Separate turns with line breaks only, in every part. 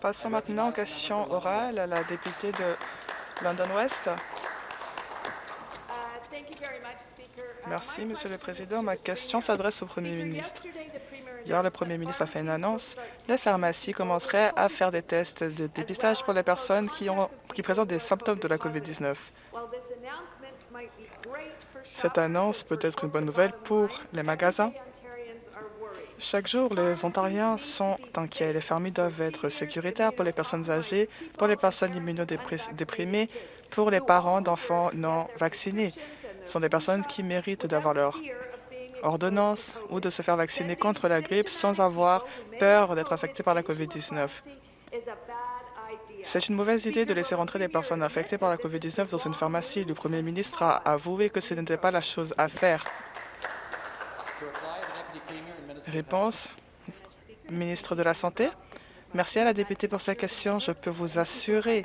Passons maintenant aux questions orales à la députée de London West. Merci, Monsieur le Président. Ma question s'adresse au Premier ministre. Hier, le Premier ministre a fait une annonce. Les pharmacies commenceraient à faire des tests de dépistage pour les personnes qui, ont, qui présentent des symptômes de la COVID-19. Cette annonce peut être une bonne nouvelle pour les magasins. Chaque jour, les Ontariens sont inquiets. Les fermiers doivent être sécuritaires pour les personnes âgées, pour les personnes immunodéprimées, pour les parents d'enfants non vaccinés. Ce sont des personnes qui méritent d'avoir leur ordonnance ou de se faire vacciner contre la grippe sans avoir peur d'être infectés par la COVID-19. C'est une mauvaise idée de laisser rentrer des personnes infectées par la COVID-19 dans une pharmacie. Le premier ministre a avoué que ce n'était pas la chose à faire. Réponse, ministre de la Santé. Merci à la députée pour sa question. Je peux vous assurer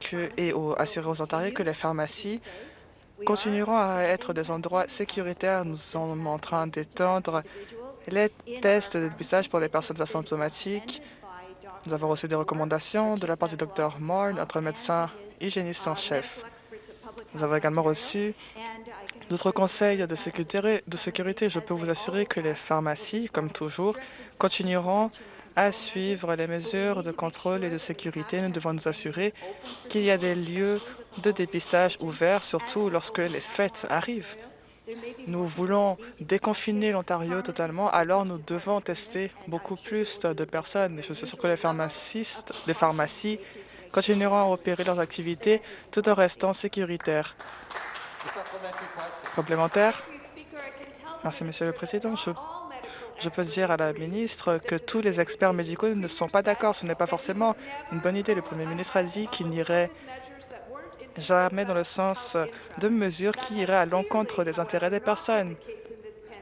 que, et assurer aux Ontariens que les pharmacies continueront à être des endroits sécuritaires. Nous sommes en train d'étendre les tests de dépistage pour les personnes asymptomatiques. Nous avons reçu des recommandations de la part du Dr Moore, notre médecin hygiéniste en chef. Nous avons également reçu d'autres conseils de sécurité, de sécurité. Je peux vous assurer que les pharmacies, comme toujours, continueront à suivre les mesures de contrôle et de sécurité. Nous devons nous assurer qu'il y a des lieux de dépistage ouverts, surtout lorsque les fêtes arrivent. Nous voulons déconfiner l'Ontario totalement, alors nous devons tester beaucoup plus de personnes. Je suis sûr que les pharmacistes, les pharmacies continueront à opérer leurs activités tout en restant sécuritaires. Complémentaire Merci, Monsieur le Président. Je peux dire à la ministre que tous les experts médicaux ne sont pas d'accord. Ce n'est pas forcément une bonne idée. Le Premier ministre a dit qu'il n'irait jamais dans le sens de mesures qui iraient à l'encontre des intérêts des personnes,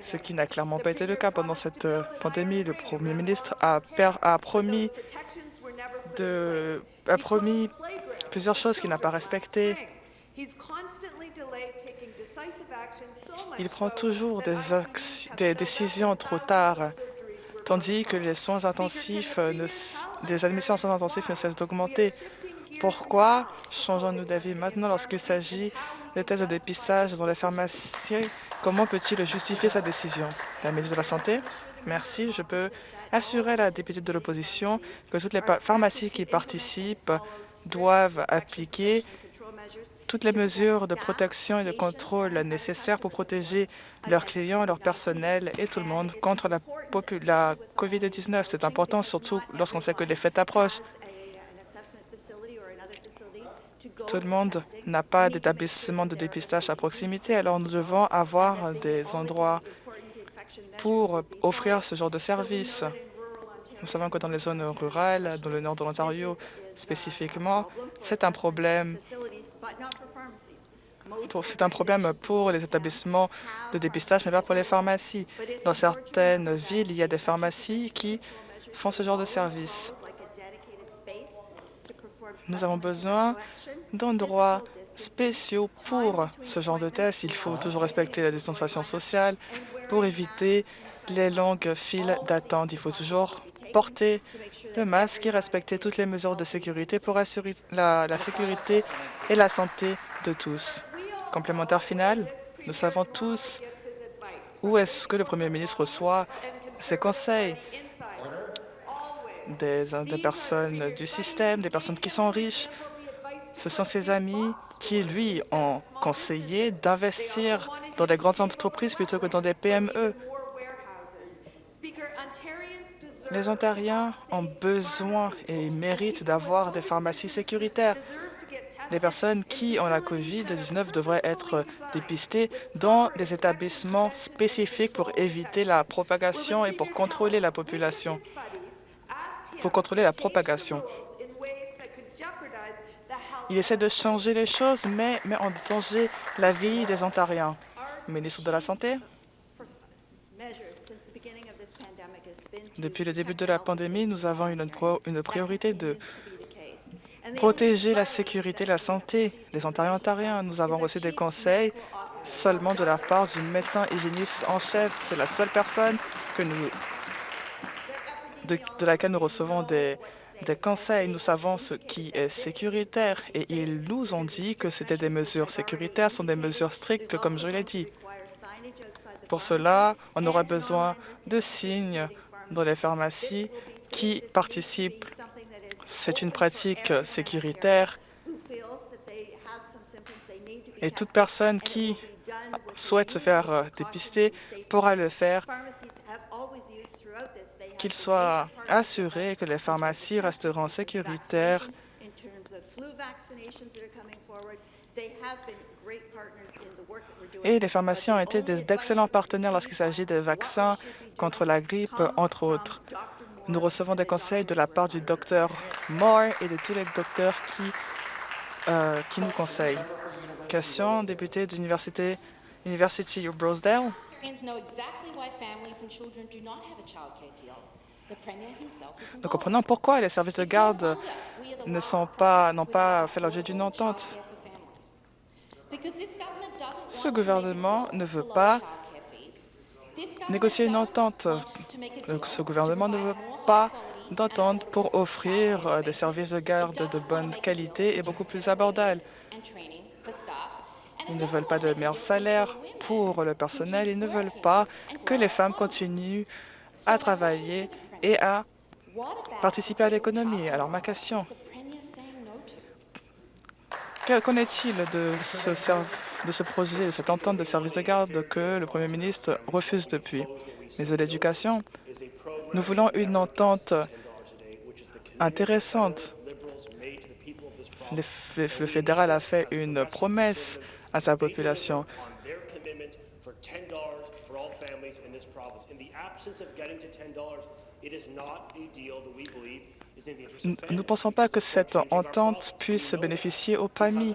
ce qui n'a clairement pas été le cas pendant cette euh, pandémie. Le Premier ministre a promis, a promis plusieurs choses qu'il n'a pas respectées. Il prend toujours des, décisions trop tard, tandis que les soins intensifs, ne, des admissions en soins intensifs ne cessent d'augmenter. Pourquoi changeons-nous d'avis maintenant lorsqu'il s'agit des tests de dépistage dans les pharmacies? Comment peut-il justifier sa décision? La ministre de la Santé Merci. Je peux assurer la députée de l'opposition que toutes les pharmacies qui participent doivent appliquer toutes les mesures de protection et de contrôle nécessaires pour protéger leurs clients, leur personnel et tout le monde contre la, la COVID-19. C'est important, surtout lorsqu'on sait que les fêtes approchent. Tout le monde n'a pas d'établissement de dépistage à proximité, alors nous devons avoir des endroits pour offrir ce genre de service. Nous savons que dans les zones rurales, dans le nord de l'Ontario spécifiquement, c'est un problème c'est un problème pour les établissements de dépistage, mais pas pour les pharmacies. Dans certaines villes, il y a des pharmacies qui font ce genre de service. Nous avons besoin d'endroits spéciaux pour ce genre de tests. Il faut toujours respecter la distanciation sociale pour éviter les longues files d'attente. Il faut toujours porter le masque et respecter toutes les mesures de sécurité pour assurer la, sécurité et la santé de tous. Complémentaire final, nous savons tous où est-ce que le Premier ministre reçoit ses conseils des, des, personnes du système, des personnes qui sont riches. Ce sont ses amis qui, lui, ont conseillé d'investir dans des grandes entreprises plutôt que dans des PME. Les Ontariens ont besoin et méritent d'avoir des pharmacies sécuritaires. Les personnes qui ont la COVID-19 devraient être dépistées dans des établissements spécifiques pour éviter la propagation et pour contrôler la population, pour contrôler la propagation. Il essaie de changer les choses, mais met en danger la vie des Ontariens. Ministre de la Santé Depuis le début de la pandémie, nous avons une, une priorité de protéger la sécurité et la santé des Ontariens ontariens. Nous avons reçu des conseils seulement de la part du médecin hygiéniste en chef. C'est la seule personne de, de laquelle nous recevons des, des conseils. Nous savons ce qui est sécuritaire et ils nous ont dit que c'était des mesures sécuritaires, sont des mesures strictes, comme je l'ai dit. Pour cela, on aura besoin de signes dans les pharmacies qui participent. C'est une pratique sécuritaire et toute personne qui souhaite se faire dépister pourra le faire, qu'il soit assuré que les pharmacies resteront sécuritaires et les pharmaciens ont été d'excellents partenaires lorsqu'il s'agit des vaccins contre la grippe, entre autres. Nous recevons des conseils de la part du docteur Moore et de tous les docteurs qui, euh, qui nous conseillent. Question, député de l'Université University of Rosedale. Nous comprenons pourquoi les services de garde ne sont pas n'ont pas fait l'objet d'une entente. Ce gouvernement ne veut pas négocier une entente. Ce gouvernement ne veut pas d'entente pour offrir euh, des services de garde de bonne qualité et beaucoup plus abordables. Ils ne veulent pas de meilleurs salaires pour le personnel. Ils ne veulent pas que les femmes continuent à travailler et à participer à l'économie. Alors, ma question, qu'en est-il de ce, projet, de cette entente de service de garde que le Premier ministre refuse depuis? Mais de l'éducation, nous voulons une entente intéressante. Le fédéral a fait une promesse à sa population. Nous ne pensons pas que cette entente puisse bénéficier aux PAMI.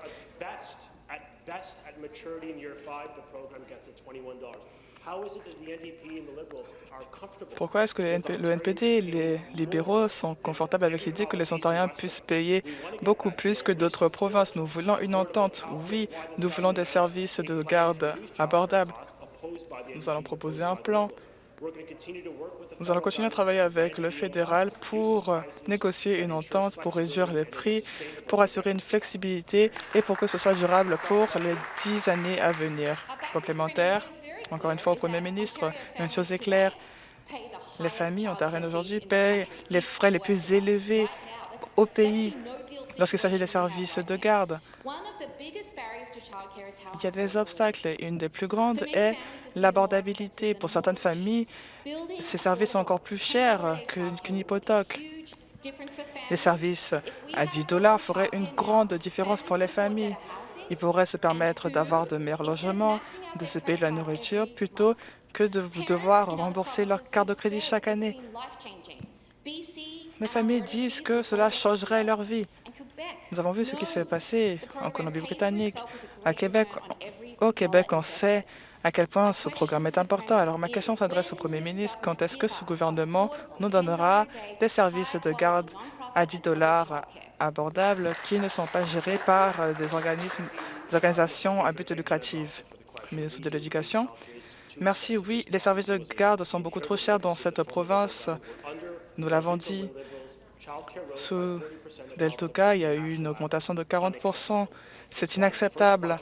Pourquoi est-ce que le NPD et les libéraux sont confortables avec l'idée que les Ontariens puissent payer beaucoup plus que d'autres provinces Nous voulons une entente. Oui, nous voulons des services de garde abordables. Nous allons proposer un plan. Nous allons continuer à travailler avec le fédéral pour négocier une entente, pour réduire les prix, pour assurer une flexibilité et pour que ce soit durable pour les dix années à venir. Complémentaire, encore une fois au Premier ministre, une chose est claire, les familles ontariennes aujourd'hui payent les frais les plus élevés au pays lorsqu'il s'agit des services de garde. Il y a des obstacles une des plus grandes est l'abordabilité. Pour certaines familles, ces services sont encore plus chers qu'une hypothèque. Les services à 10 dollars feraient une grande différence pour les familles. Ils pourraient se permettre d'avoir de meilleurs logements, de se payer de la nourriture, plutôt que de devoir rembourser leur carte de crédit chaque année. Les familles disent que cela changerait leur vie. Nous avons vu ce qui s'est passé en Colombie-Britannique, à Québec. Au Québec, on sait à quel point ce programme est important. Alors, ma question s'adresse au Premier ministre. Quand est-ce que ce gouvernement nous donnera des services de garde à 10 dollars abordables qui ne sont pas gérés par des organismes, des organisations à but lucratif? Ministre de l'Éducation. Merci. Oui, les services de garde sont beaucoup trop chers dans cette province. Nous l'avons dit. Sous Deltoka, il y a eu une augmentation de 40% C'est inacceptable.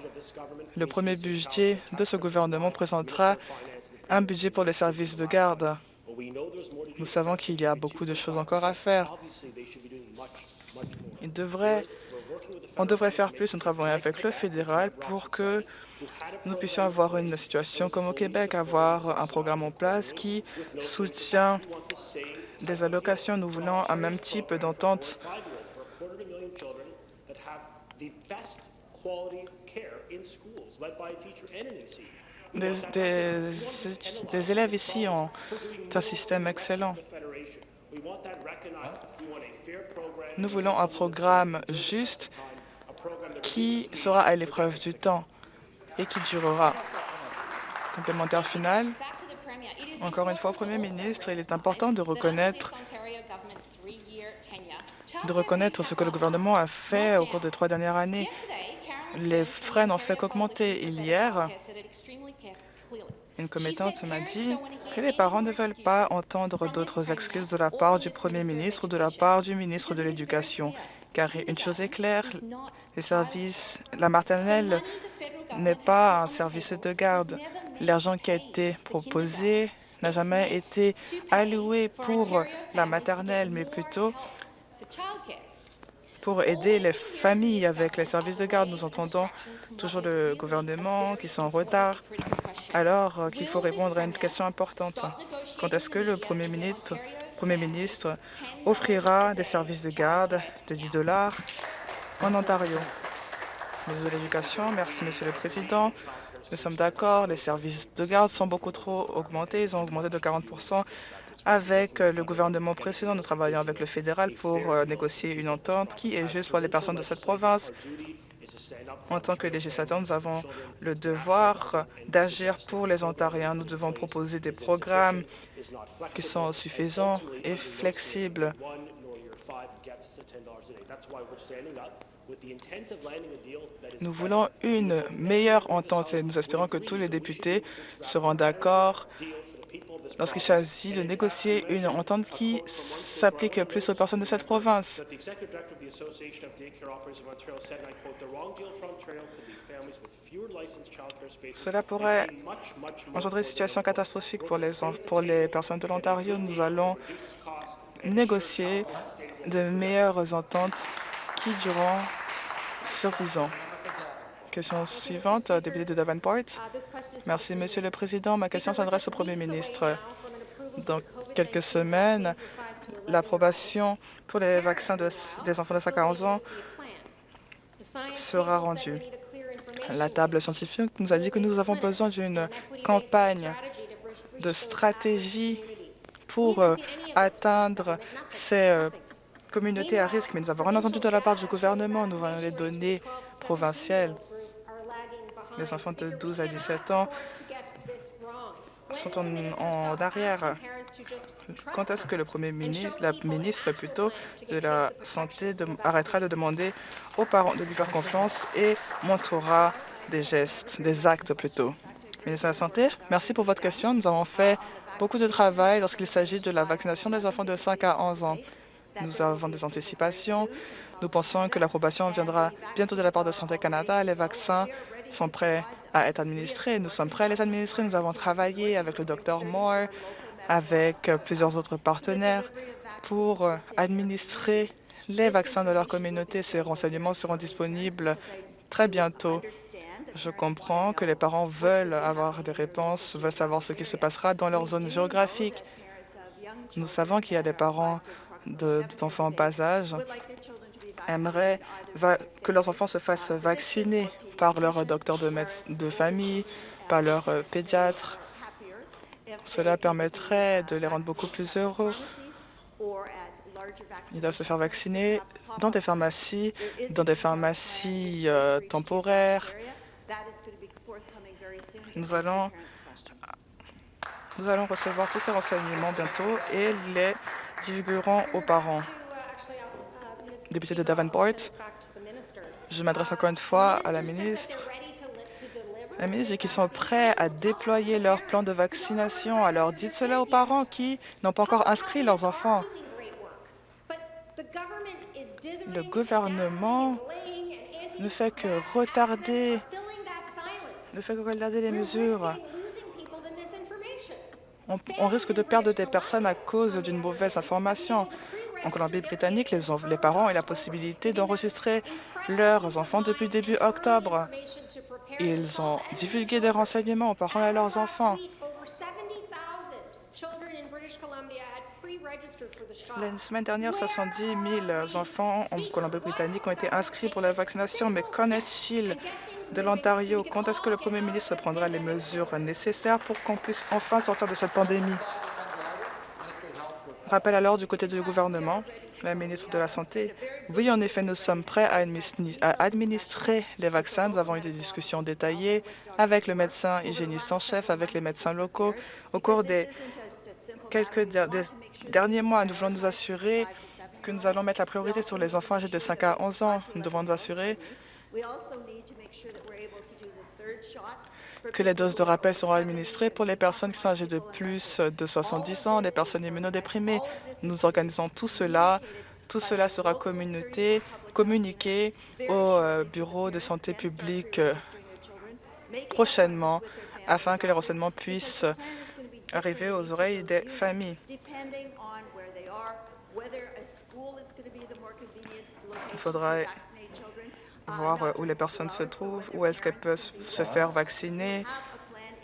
Le premier budget de ce gouvernement présentera un budget pour les services de garde. Nous savons qu'il y a beaucoup de choses encore à faire. On devrait faire plus. Nous travaillons avec le fédéral pour que nous puissions avoir une situation comme au Québec, avoir un programme en place qui soutient des allocations. Nous voulons un même type d'entente des, élèves ici ont un système excellent. Nous voulons un programme juste qui sera à l'épreuve du temps et qui durera. Complémentaire final, encore une fois, Premier ministre, il est important de reconnaître de reconnaître ce que le gouvernement a fait au cours des trois dernières années. Les frais n'ont fait qu'augmenter. Hier, Une commettante m'a dit que les parents ne veulent pas entendre d'autres excuses de la part du Premier ministre ou de la part du ministre de l'Éducation, car une chose est claire, les services, la maternelle n'est pas un service de garde. L'argent qui a été proposé n'a jamais été alloué pour la maternelle, mais plutôt pour aider les familles avec les services de garde. Nous entendons toujours le gouvernement qui sont en retard, alors qu'il faut répondre à une question importante. Quand est-ce que le Premier ministre, Premier ministre offrira des services de garde de 10 dollars en Ontario? Ministre de l'Éducation, merci, Monsieur le Président. Nous sommes d'accord, les services de garde sont beaucoup trop augmentés. Ils ont augmenté de 40 avec euh, le gouvernement précédent, nous travaillons avec le fédéral pour euh, négocier une entente qui est juste pour les personnes de cette province. En tant que législateurs, nous avons le devoir d'agir pour les Ontariens. Nous devons proposer des programmes qui sont suffisants et flexibles. Nous voulons une meilleure entente et nous espérons que tous les députés seront d'accord lorsqu'il s'agit de négocier une entente qui s'applique plus aux personnes de cette province. Cela pourrait engendrer une situation catastrophique pour les, pour les personnes de l'Ontario. Nous allons négocier de meilleures ententes qui dureront sur 10 ans. Question suivante, député de Davenport. Merci, Monsieur le Président. Ma question s'adresse au Premier ministre. Dans quelques semaines, l'approbation pour les vaccins des enfants de 5 à 11 ans sera rendue. La table scientifique nous a dit que nous avons besoin d'une campagne de stratégie pour euh, atteindre ces euh, communautés à risque, mais nous avons rien entendu de la part du gouvernement. Nous avons les données provinciales les enfants de 12 à 17 ans sont en, arrière. Quand est-ce que le Premier ministre, la ministre plutôt de la Santé arrêtera de demander aux parents de lui faire confiance et montrera des gestes, des actes plutôt? Ministre de la Santé, merci pour votre question. Nous avons fait beaucoup de travail lorsqu'il s'agit de la vaccination des enfants de 5 à 11 ans. Nous avons des anticipations. Nous pensons que l'approbation viendra bientôt de la part de Santé Canada. Les vaccins sont prêts à être administrés. Nous sommes prêts à les administrer. Nous avons travaillé avec le Dr Moore, avec plusieurs autres partenaires pour administrer les vaccins de leur communauté. Ces renseignements seront disponibles très bientôt. Je comprends que les parents veulent avoir des réponses, veulent savoir ce qui se passera dans leur zone géographique. Nous savons qu'il y a des parents d'enfants en bas âge aimeraient que leurs enfants se fassent vacciner par leur docteur de, de famille, par leur euh, pédiatre. Cela permettrait de les rendre beaucoup plus heureux. Ils doivent se faire vacciner dans des pharmacies, dans des pharmacies euh, temporaires. Nous allons, nous allons recevoir tous ces renseignements bientôt et les divulguerons aux parents. Député de Davenport, je m'adresse encore une fois à la ministre. La ministre dit qu'ils sont prêts à déployer leur plan de vaccination. Alors dites cela aux parents qui n'ont pas encore inscrit leurs enfants. Le gouvernement ne fait que retarder, ne fait que retarder les mesures. On, on risque de perdre des personnes à cause d'une mauvaise information. En Colombie-Britannique, les, parents ont la possibilité d'enregistrer leurs enfants depuis début octobre. Ils ont divulgué des renseignements aux parents et à leurs enfants. La semaine dernière, 70 000 enfants en Colombie-Britannique ont été inscrits pour la vaccination, mais qu'en est-il de l'Ontario? Quand est-ce que le Premier ministre prendra les mesures nécessaires pour qu'on puisse enfin sortir de cette pandémie? Rappel alors du côté du gouvernement, la ministre de la Santé. Oui, en effet, nous sommes prêts à administrer les vaccins. Nous avons eu des discussions détaillées avec le médecin hygiéniste en chef, avec les médecins locaux. Au cours des quelques derniers mois, nous voulons nous assurer que nous allons mettre la priorité sur les enfants âgés de 5 à 11 ans. Nous devons nous assurer que les doses de rappel seront administrées pour les personnes qui sont âgées de plus de 70 ans, les personnes immunodéprimées. Nous organisons tout cela. Tout cela sera communiqué, communiqué au euh, Bureau de santé publique euh, prochainement afin que les renseignements puissent arriver aux oreilles des familles. Il faudra voir où les personnes se trouvent, où est-ce qu'elles peuvent se faire vacciner.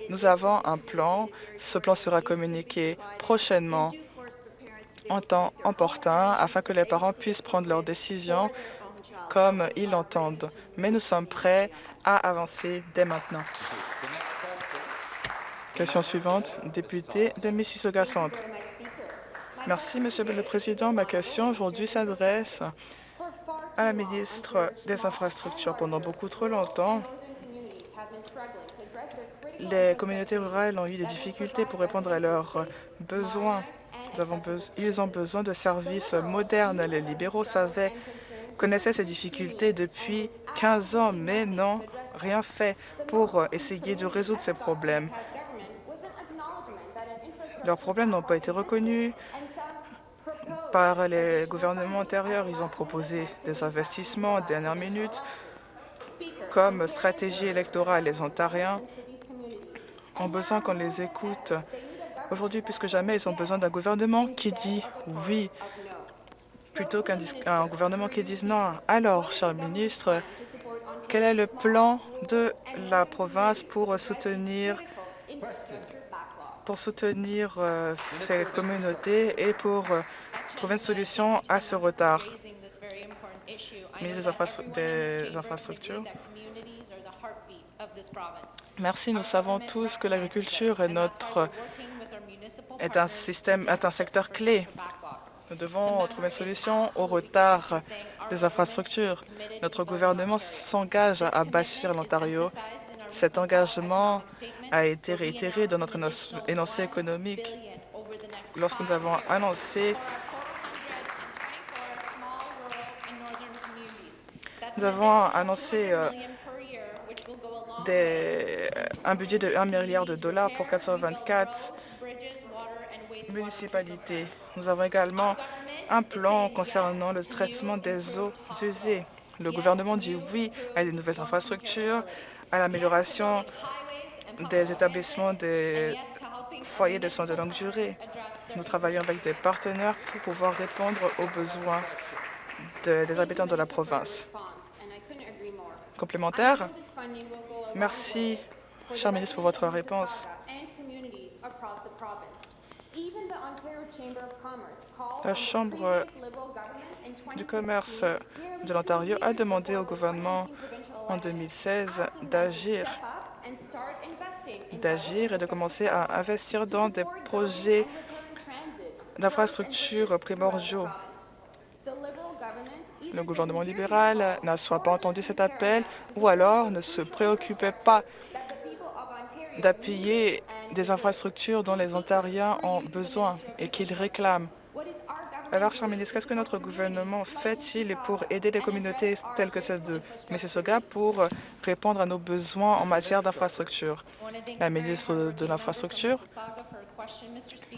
Nous avons un plan. Ce plan sera communiqué prochainement en temps opportun afin que les parents puissent prendre leurs décisions comme ils l'entendent. Mais nous sommes prêts à avancer dès maintenant. Question suivante, député de Mississauga Centre. Merci, Monsieur le Président. Ma question aujourd'hui s'adresse à la ministre des Infrastructures. Pendant beaucoup trop longtemps, les communautés rurales ont eu des difficultés pour répondre à leurs besoins. ils ont besoin de services modernes. Les libéraux savaient, connaissaient ces difficultés depuis 15 ans, mais n'ont rien fait pour essayer de résoudre ces problèmes. Leurs problèmes n'ont pas été reconnus par les gouvernements antérieurs. Ils ont proposé des investissements en dernière minute comme stratégie électorale. Les Ontariens ont besoin qu'on les écoute. Aujourd'hui, plus que jamais, ils ont besoin d'un gouvernement qui dit oui plutôt qu'un gouvernement qui dise non. Alors, cher ministre, quel est le plan de la province pour soutenir pour soutenir euh, ces communautés et pour euh, trouver une solution à ce retard. Ministre des, infrastructures. Merci. Nous savons tous que l'agriculture est notre est un système, est un secteur clé. Nous devons trouver une solution au retard des infrastructures. Notre gouvernement s'engage à bâtir l'Ontario. Cet engagement a été réitéré dans notre énoncé économique lorsque nous avons annoncé Nous avons annoncé euh, des, un budget de 1 milliard de dollars pour 424 municipalités. Nous avons également un plan concernant le traitement des eaux usées. Le gouvernement dit oui à de nouvelles infrastructures, à l'amélioration des établissements des foyers de soins de longue durée. Nous travaillons avec des partenaires pour pouvoir répondre aux besoins des habitants de la province. Complémentaire Merci, cher ministre, pour votre réponse. La Chambre du commerce de l'Ontario a demandé au gouvernement en 2016 d'agir d'agir et de commencer à investir dans des projets d'infrastructures primordiaux. Le gouvernement libéral n'a soit pas entendu cet appel ou alors ne se préoccupait pas d'appuyer des infrastructures dont les Ontariens ont besoin et qu'ils réclament. Alors, cher ministre, qu'est-ce que notre gouvernement fait-il pour aider les communautés telles que celle de Mississauga pour répondre à nos besoins en matière d'infrastructure? La ministre de l'Infrastructure.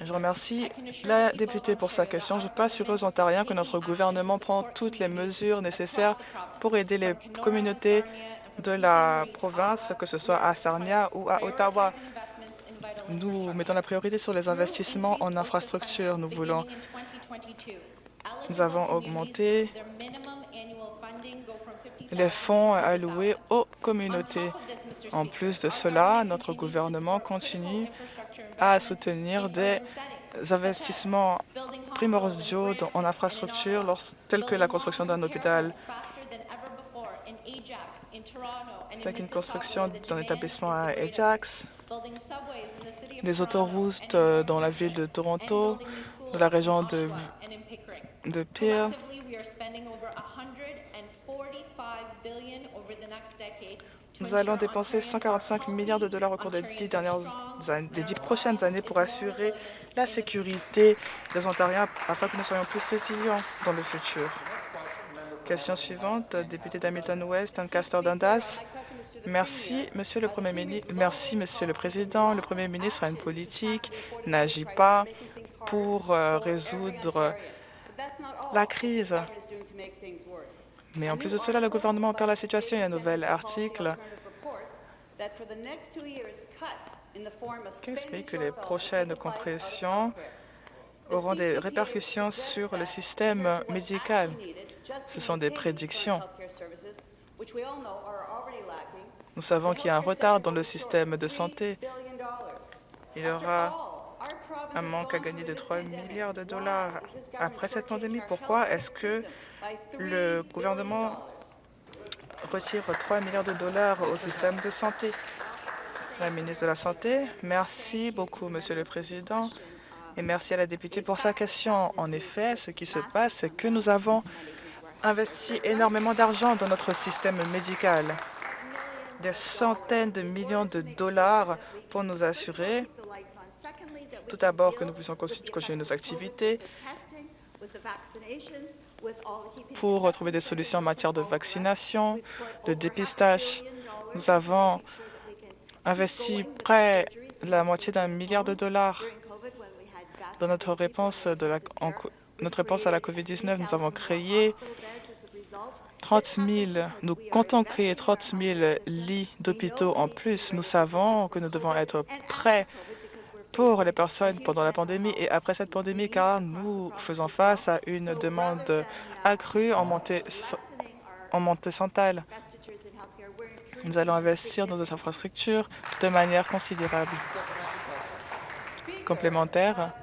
Je remercie la députée pour sa question. Je peux assurer aux Ontariens que notre gouvernement prend toutes les mesures nécessaires pour aider les communautés de la province, que ce soit à Sarnia ou à Ottawa. Nous mettons la priorité sur les investissements en infrastructure. Nous voulons nous avons augmenté les fonds alloués aux communautés. En plus de cela, notre gouvernement continue à soutenir des investissements primordiaux en infrastructure tels que la construction d'un hôpital, telle qu'une construction d'un établissement à Ajax, des autoroutes dans la ville de Toronto, de la région de, de Peel. Nous allons dépenser 145 milliards de dollars au cours des dix, dernières des dix prochaines années pour assurer la sécurité des Ontariens afin que nous soyons plus résilients dans le futur. Question suivante, député d'Hamilton West, Ancaster Dundas. Merci, Monsieur le Premier ministre. Merci, Monsieur le Président. Le Premier ministre a une politique, n'agit pas pour euh, résoudre la crise. Mais en plus de cela, le gouvernement perd la situation. Il y a un nouvel article qui explique que les prochaines compressions auront des répercussions sur le système médical. Ce sont des prédictions. Nous savons qu'il y a un retard dans le système de santé. Il y aura un manque à gagner de 3 milliards de dollars après cette pandémie. Pourquoi est-ce que le gouvernement retire 3 milliards de dollars au système de santé? La ministre de la Santé, merci beaucoup, Monsieur le Président, et merci à la députée pour sa question. En effet, ce qui se passe, c'est que nous avons investi énormément d'argent dans notre système médical, des centaines de millions de dollars pour nous assurer tout d'abord que nous puissions continuer nos activités, pour trouver des solutions en matière de vaccination, de dépistage. Nous avons investi près de la moitié d'un milliard de dollars dans notre réponse, de la, notre réponse à la COVID-19. Nous avons créé 30 000, nous comptons créer 30 000 lits d'hôpitaux en plus. Nous savons que nous devons être prêts pour les personnes pendant la pandémie et après cette pandémie, car nous faisons face à une demande accrue en montée, en montée centrale. Nous allons investir dans des infrastructures de manière considérable. Complémentaire,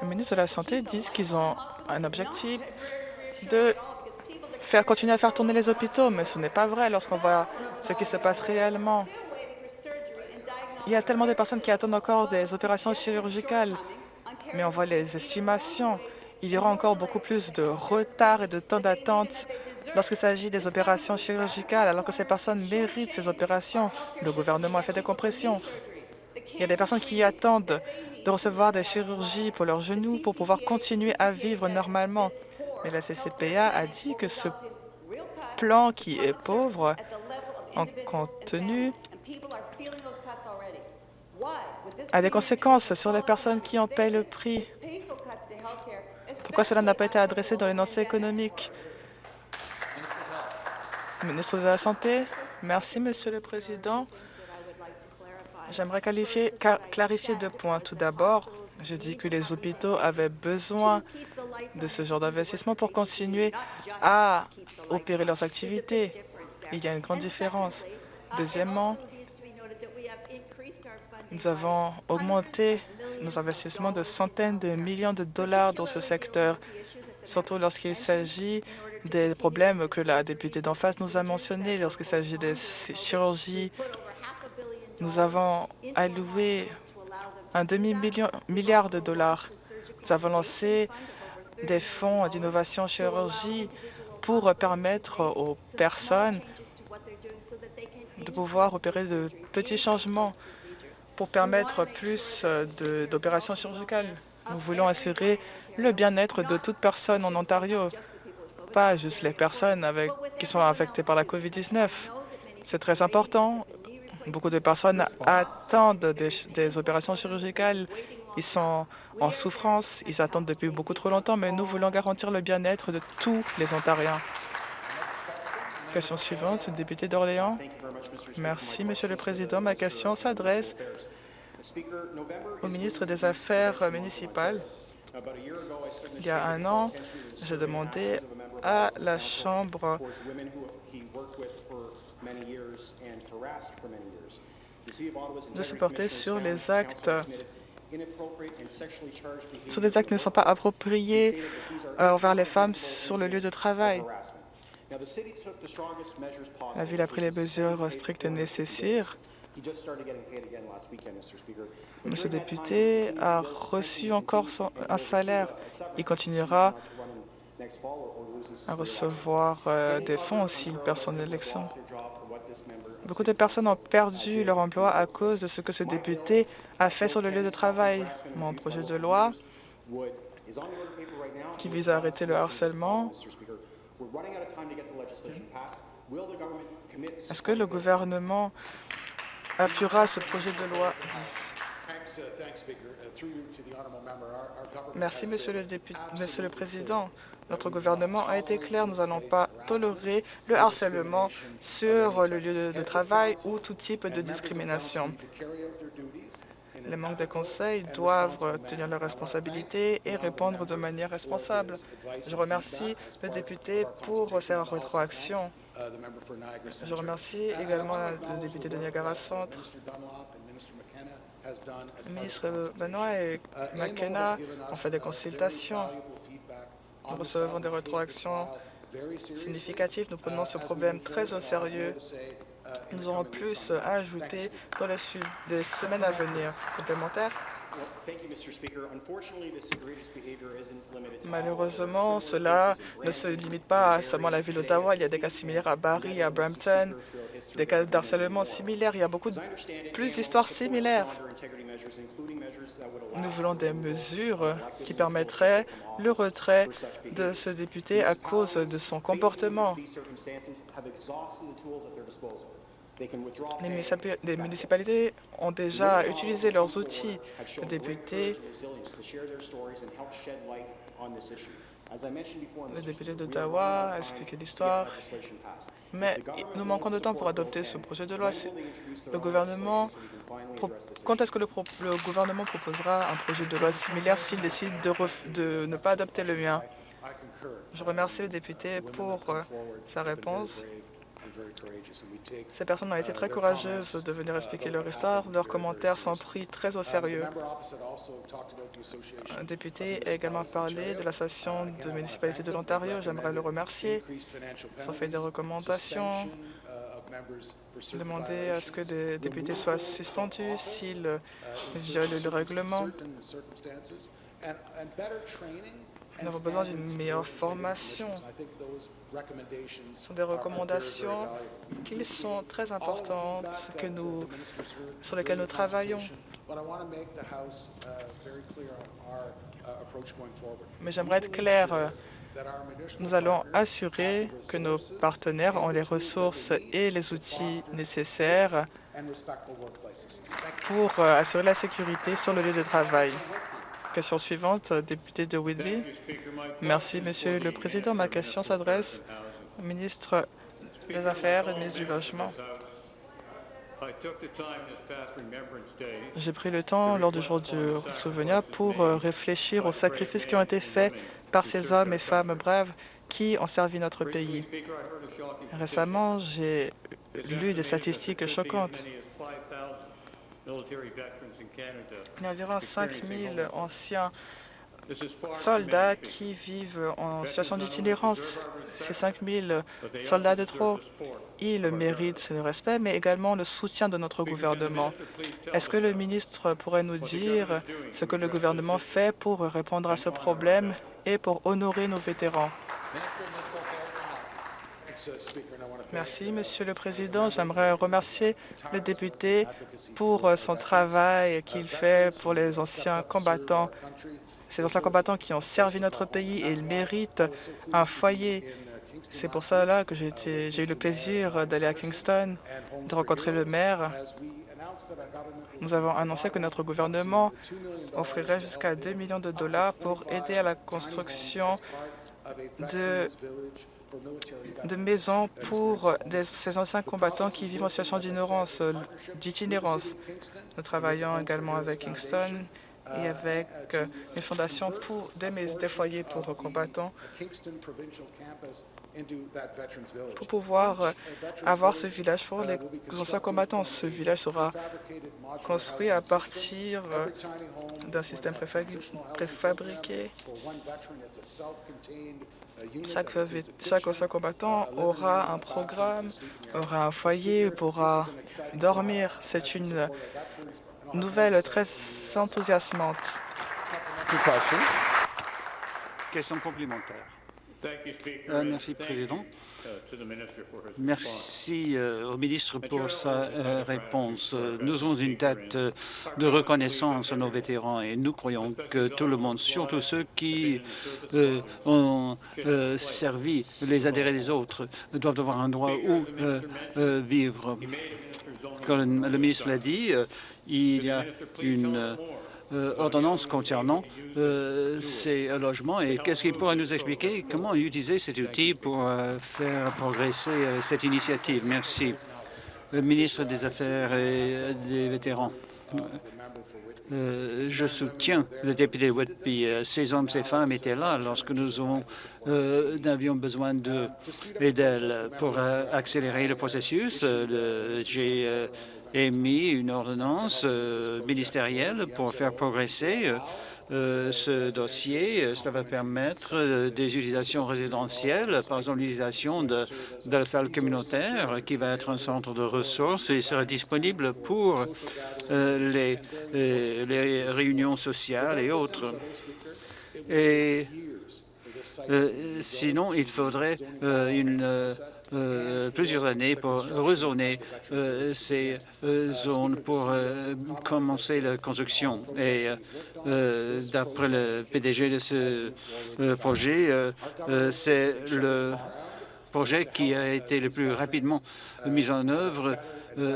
le ministre de la Santé dit qu'ils ont un objectif de faire continuer à faire tourner les hôpitaux, mais ce n'est pas vrai lorsqu'on voit ce qui se passe réellement. Il y a tellement de personnes qui attendent encore des opérations chirurgicales, mais on voit les estimations. Il y aura encore beaucoup plus de retard et de temps d'attente lorsqu'il s'agit des opérations chirurgicales, alors que ces personnes méritent ces opérations. Le gouvernement a fait des compressions. Il y a des personnes qui attendent de recevoir des chirurgies pour leurs genoux pour pouvoir continuer à vivre normalement. Mais la CCPA a dit que ce plan qui est pauvre en contenu a des conséquences sur les personnes qui en paient le prix. Pourquoi cela n'a pas été adressé dans l'énoncé économique Ministre de la Santé, merci, Monsieur le Président. J'aimerais clarifier deux points. Tout d'abord, je dis que les hôpitaux avaient besoin de ce genre d'investissement pour continuer à opérer leurs activités. Il y a une grande différence. Deuxièmement, nous avons augmenté nos investissements de centaines de millions de dollars dans ce secteur, surtout lorsqu'il s'agit des problèmes que la députée d'en face nous a mentionnés lorsqu'il s'agit des chirurgies. Nous avons alloué un demi-milliard de dollars. Nous avons lancé des fonds d'innovation chirurgie pour permettre aux personnes de pouvoir opérer de petits changements pour permettre plus d'opérations chirurgicales. Nous voulons assurer le bien-être de toute personne en Ontario pas juste les personnes avec, qui sont affectées par la COVID-19. C'est très important. Beaucoup de personnes attendent des, opérations chirurgicales. Ils sont en souffrance. Ils attendent depuis beaucoup trop longtemps, mais nous voulons garantir le bien-être de tous les Ontariens. Question suivante, député d'Orléans. Merci, Monsieur le Président. Ma question s'adresse au ministre des Affaires municipales. Il y a un an, je demandais à la Chambre de se porter sur les actes sur des actes qui ne sont pas appropriés euh, envers les femmes sur le lieu de travail. La Ville a pris les mesures strictes nécessaires Monsieur le député a reçu encore un salaire. Il continuera à recevoir euh, des fonds s'il perd son élection. Beaucoup de personnes ont perdu leur emploi à cause de ce que ce député a fait sur le lieu de travail. Mon projet de loi qui vise à arrêter le harcèlement. Est-ce que le gouvernement appuiera ce projet de loi 10? Merci, Monsieur le, député, Monsieur le Président. Notre gouvernement a été clair, nous n'allons pas tolérer le harcèlement sur le lieu de travail ou tout type de discrimination. Les membres de conseil doivent tenir leurs responsabilités et répondre de manière responsable. Je remercie le député pour sa rétroaction. Je remercie également le député de Niagara Centre. Le ministre Benoît et McKenna ont fait des consultations. Nous recevons des rétroactions significatives. Nous prenons ce problème très au sérieux. Nous aurons plus à ajouter dans les, semaines à venir. Complémentaire Malheureusement, cela ne se limite pas à seulement la ville d'Ottawa. Il y a des cas similaires à Barrie, à Brampton, des cas d'harcèlement similaires. Il y a beaucoup de, plus d'histoires similaires. Nous voulons des mesures qui permettraient le retrait de ce député à cause de son comportement. Les municipalités ont déjà utilisé leurs outils. Les députés le député d'Ottawa a expliqué l'histoire, mais nous manquons de temps pour adopter ce projet de loi. Le gouvernement, quand est-ce que le, gouvernement proposera un projet de loi similaire s'il décide de, de ne pas adopter le mien? Je remercie le député pour euh, sa réponse. Ces personnes ont été très courageuses de venir expliquer leur histoire. Leurs commentaires sont pris très au sérieux. Un député a également parlé de l'association de municipalité de l'Ontario. J'aimerais le remercier. Ils ont fait des recommandations, demander à ce que des députés soient suspendus s'ils violent le règlement. Nous avons besoin d'une meilleure formation. Ce sont des recommandations qui sont très importantes sur lesquelles nous travaillons. Mais j'aimerais être clair. Nous allons assurer que nos partenaires ont les ressources et les outils nécessaires pour assurer la sécurité sur le lieu de travail. Question suivante, député de Whitby. Merci, Monsieur le Président. Ma question s'adresse au ministre des Affaires et ministre du Logement. J'ai pris le temps lors du jour du souvenir pour réfléchir aux sacrifices qui ont été faits par ces hommes et femmes braves qui ont servi notre pays. Récemment, j'ai lu des statistiques choquantes. Il y a environ 5 000 anciens soldats qui vivent en situation d'itinérance. Ces 5 000 soldats de trop, ils méritent le respect, mais également le soutien de notre gouvernement. Est-ce que le ministre pourrait nous dire ce que le gouvernement fait pour répondre à ce problème et pour honorer nos vétérans? Merci, Monsieur le Président. J'aimerais remercier le député pour son travail qu'il fait pour les anciens combattants, ces anciens combattants qui ont servi notre pays et ils méritent un foyer. C'est pour cela que j'ai eu le plaisir d'aller à Kingston, de rencontrer le maire. Nous avons annoncé que notre gouvernement offrirait jusqu'à 2 millions de dollars pour aider à la construction de de maisons pour ces anciens combattants qui vivent en situation d'itinérance. Nous travaillons également avec Kingston et avec une fondation pour des, des foyers pour combattants pour pouvoir avoir ce village pour les anciens combattants. Ce village sera construit à partir d'un système préfabriqué chaque, ancien combattant aura un programme, aura un foyer, pourra dormir. C'est une nouvelle très enthousiasmante.
Question complémentaire. Euh, merci, Président. Merci euh, au ministre pour sa euh, réponse. Nous avons une date de reconnaissance à nos vétérans et nous croyons que tout le monde, surtout ceux qui ont servi les adhérés des autres, doivent avoir un droit où vivre. Comme le ministre l'a dit, il y a une euh, ordonnance concernant euh, ces logements et qu'est-ce qu'il pourrait nous expliquer? Comment utiliser cet outil pour euh, faire progresser cette initiative? Merci. Le ministre des Affaires et des vétérans. Je soutiens le député Whitby. Ces hommes, ces femmes étaient là lorsque nous avions besoin d'elle pour accélérer le processus. J'ai émis une ordonnance euh, ministérielle pour faire progresser euh, euh, ce dossier. Cela va permettre des utilisations résidentielles, par exemple l'utilisation de, la salle communautaire qui va être un centre de ressources et sera disponible pour les, réunions sociales et autres. Sinon, il faudrait une euh, plusieurs années pour rezoner euh, ces euh, zones pour commencer la construction. Et d'après le PDG de ce projet, c'est le projet qui a été le plus rapidement mis en œuvre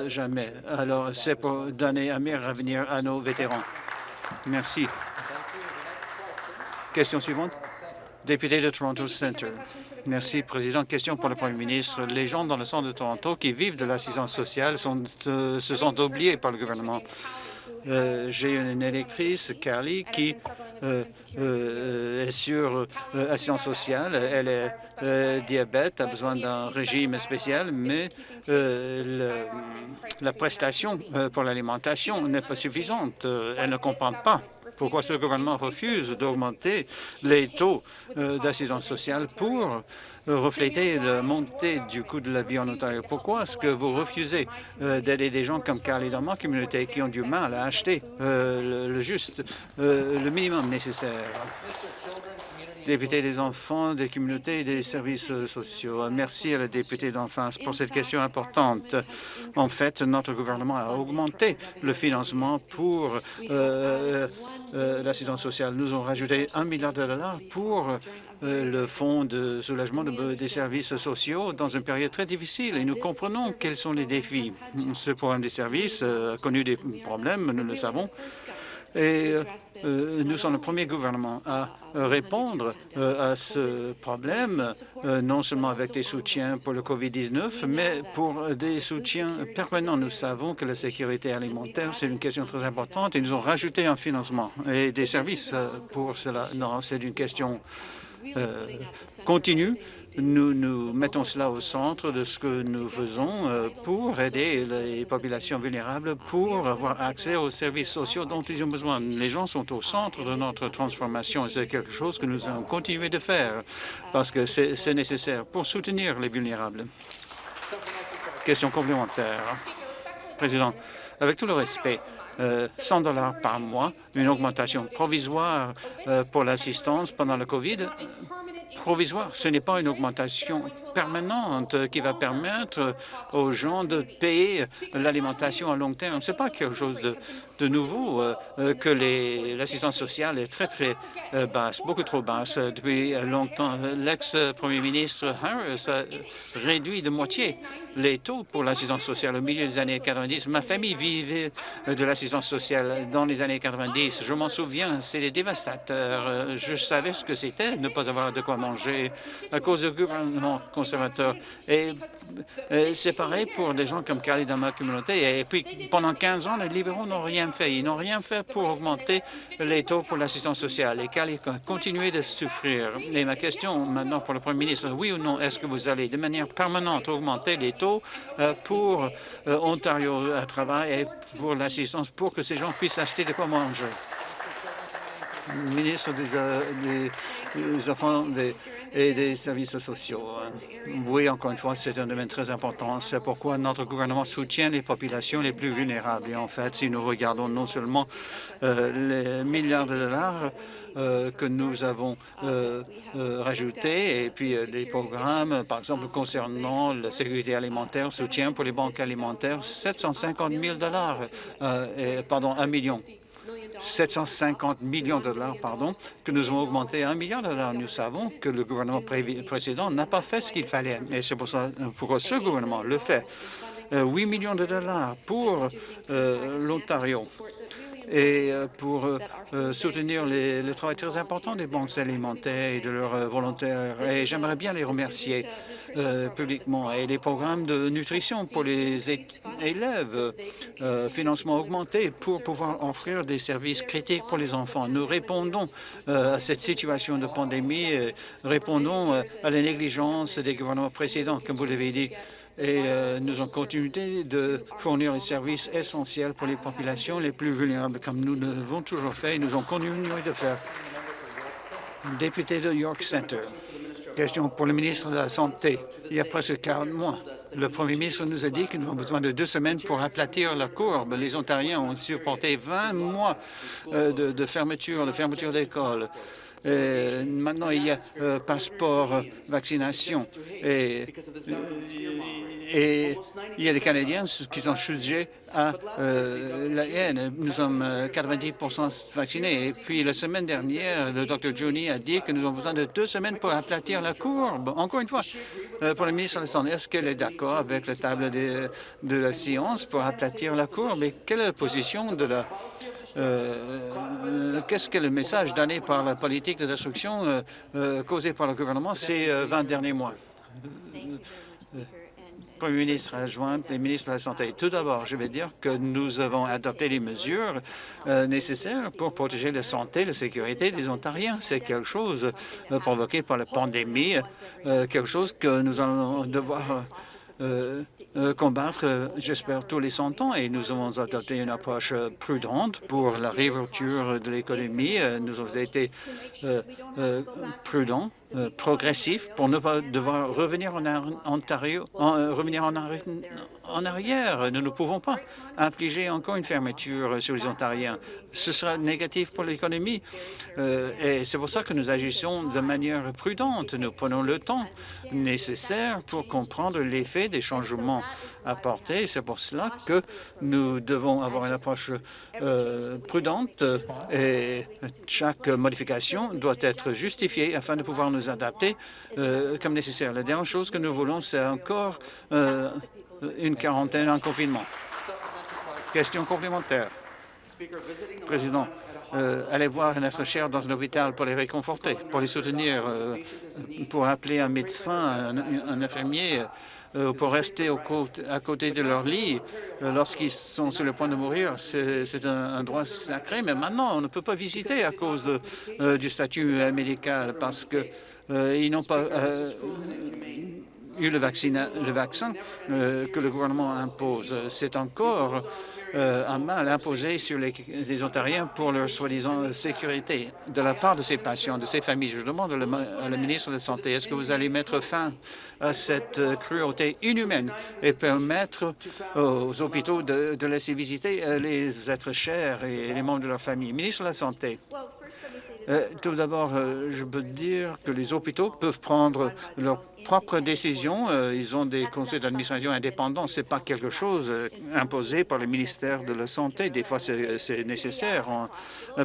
jamais. Alors, c'est pour donner un meilleur avenir à nos vétérans. Merci. Question suivante. Député de Toronto Centre. Merci, Président. Question pour le Premier ministre. Les gens dans le centre de Toronto qui vivent de l'assistance sociale sont, euh, se sont oubliés par le gouvernement. Euh, j'ai une électrice, Carly, qui euh, est sur assistance sociale. Elle est diabète, a besoin d'un régime spécial, mais la prestation pour l'alimentation n'est pas suffisante. Elle ne comprend pas pourquoi ce gouvernement refuse d'augmenter les taux euh, d'assistance sociale pour euh, refléter la montée du coût de la vie en Ontario? Pourquoi est-ce que vous refusez euh, d'aider des gens comme Carly dans ma communauté qui ont du mal à acheter le, juste, le minimum nécessaire? Député des enfants, des communautés et des services sociaux. Merci à la députée d'enfance pour cette question importante. En fait, notre gouvernement a augmenté le financement pour euh, euh, l'assistance sociale. Nous avons rajouté un milliard de dollars pour euh, le fonds de soulagement des services sociaux dans une période très difficile et nous comprenons quels sont les défis. Ce programme des services a connu des problèmes, nous le savons. Et euh, nous sommes le premier gouvernement à répondre euh, à ce problème, euh, non seulement avec des soutiens pour le COVID-19, mais pour des soutiens permanents. Nous savons que la sécurité alimentaire, c'est une question très importante et nous avons rajouté un financement et des services pour cela. Non, c'est une question continue nous, nous mettons cela au centre de ce que nous faisons euh, pour aider les populations vulnérables pour avoir accès aux services sociaux dont ils ont besoin. Les gens sont au centre de notre transformation et c'est quelque chose que nous allons continuer de faire parce que c'est nécessaire pour soutenir les vulnérables. Question complémentaire. Président, avec tout le respect, 100 euh, dollars par mois, une augmentation provisoire euh, pour l'assistance pendant le COVID, provisoire. Ce n'est pas une augmentation permanente qui va permettre aux gens de payer l'alimentation à long terme. Ce n'est pas quelque chose de, de nouveau euh, euh, que l'assistance sociale est très, très euh, basse, beaucoup trop basse. Depuis longtemps, l'ex-premier ministre Harris a réduit de moitié les taux pour l'assistance sociale au milieu des années 90. Ma famille vivait de l'assistance sociale dans les années 90. Je m'en souviens, c'est dévastateur. Je savais ce que c'était ne pas avoir de quoi manger à cause du gouvernement conservateur. Et c'est pareil pour des gens comme Carly dans ma communauté. Et puis, pendant 15 ans, les libéraux n'ont rien fait. Ils n'ont rien fait pour augmenter les taux pour l'assistance sociale. Et Carly a continué de souffrir? Et ma question maintenant pour le Premier ministre, oui ou non, est-ce que vous allez de manière permanente augmenter les taux euh, pour euh, Ontario à travail et pour l'assistance pour que ces gens puissent acheter de quoi manger? Ministre des, des, enfants et des services sociaux. Oui, encore une fois, c'est un domaine très important. C'est pourquoi notre gouvernement soutient les populations les plus vulnérables. Et en fait, si nous regardons non seulement euh, les milliards de dollars euh, que nous avons euh, rajoutés et puis des programmes, par exemple, concernant la sécurité alimentaire, soutien pour les banques alimentaires, 750 000 dollars, pardon, un million 750 millions de dollars, pardon, que nous avons augmenté à 1 milliard de dollars. Nous savons que le gouvernement précédent n'a pas fait ce qu'il fallait, et c'est pour ça pour ce gouvernement le fait. 8 euh, millions de dollars pour euh, l'Ontario et euh, pour euh, euh, soutenir le travail très important des banques alimentaires et de leurs volontaires. Et j'aimerais bien les remercier publiquement. Et les programmes de nutrition pour les élèves, financement augmenté pour pouvoir offrir des services critiques pour les enfants. Nous répondons à cette situation de pandémie, répondons à la négligence des gouvernements précédents, comme vous l'avez dit et euh, nous avons continué de fournir les services essentiels pour les populations les plus vulnérables, comme nous l'avons toujours fait et nous avons continué de faire. Député de York Center, question pour le ministre de la Santé. Il y a presque 40 mois, le premier ministre nous a dit que nous avons besoin de deux semaines pour aplatir la courbe. Les Ontariens ont supporté 20 mois euh, de, fermeture, de fermeture d'école. Euh, maintenant, il y a euh, passeport euh, vaccination. Et, et, il y a des Canadiens qui sont sujets à la haine. Nous sommes 90% vaccinés. Et puis, la semaine dernière, le Dr Johnny a dit que nous avons besoin de deux semaines pour aplatir la courbe. Encore une fois, pour le ministre Santé, est-ce qu'elle est d'accord avec la table de, la science pour aplatir la courbe? Et quelle est la position de la euh, qu'est-ce que le message donné par la politique de destruction euh, euh, causée par le gouvernement ces 20 derniers mois? Premier ministre adjoint et ministre de la Santé. Tout d'abord, je vais dire que nous avons adopté les mesures nécessaires pour protéger la santé et la sécurité des Ontariens. C'est quelque chose provoqué par la pandémie, quelque chose que nous allons devoir euh, euh, combattre, euh, j'espère, tous les 100 ans et nous avons adopté une approche prudente pour la réouverture de l'économie. Nous avons été prudents euh, progressif pour ne pas devoir revenir en Ontario, euh, revenir en, en, arrière. Nous ne pouvons pas infliger encore une fermeture sur les Ontariens. Ce sera négatif pour l'économie. Euh, et c'est pour ça que nous agissons de manière prudente. Nous prenons le temps nécessaire pour comprendre l'effet des changements C'est pour cela que nous devons avoir une approche prudente et chaque modification doit être justifiée afin de pouvoir nous adapter euh, comme nécessaire. La dernière chose que nous voulons, c'est encore euh, une quarantaine en confinement. Question complémentaire. Président, euh, allez voir notre cher dans un hôpital pour les réconforter, pour les soutenir, pour appeler un médecin, un, infirmier, pour rester à côté de leur lit lorsqu'ils sont sur le point de mourir. C'est un, droit sacré, mais maintenant, on ne peut pas visiter à cause de, du statut médical parce que euh, ils n'ont pas euh, eu le, vaccin, le vaccin euh, que le gouvernement impose. C'est encore un mal imposé sur les, Ontariens pour leur soi-disant sécurité de la part de ces patients, de ces familles. Je demande à la ministre de la Santé, est-ce que vous allez mettre fin à cette cruauté inhumaine et permettre aux hôpitaux de, de laisser visiter les êtres chers et les membres de leur famille? Ministre de la Santé. Euh, tout d'abord, euh, je peux dire que les hôpitaux peuvent prendre leurs propres décisions. Euh, ils ont des conseils d'administration indépendants. Ce n'est pas quelque chose imposé par le ministère de la Santé. Des fois, c'est nécessaire.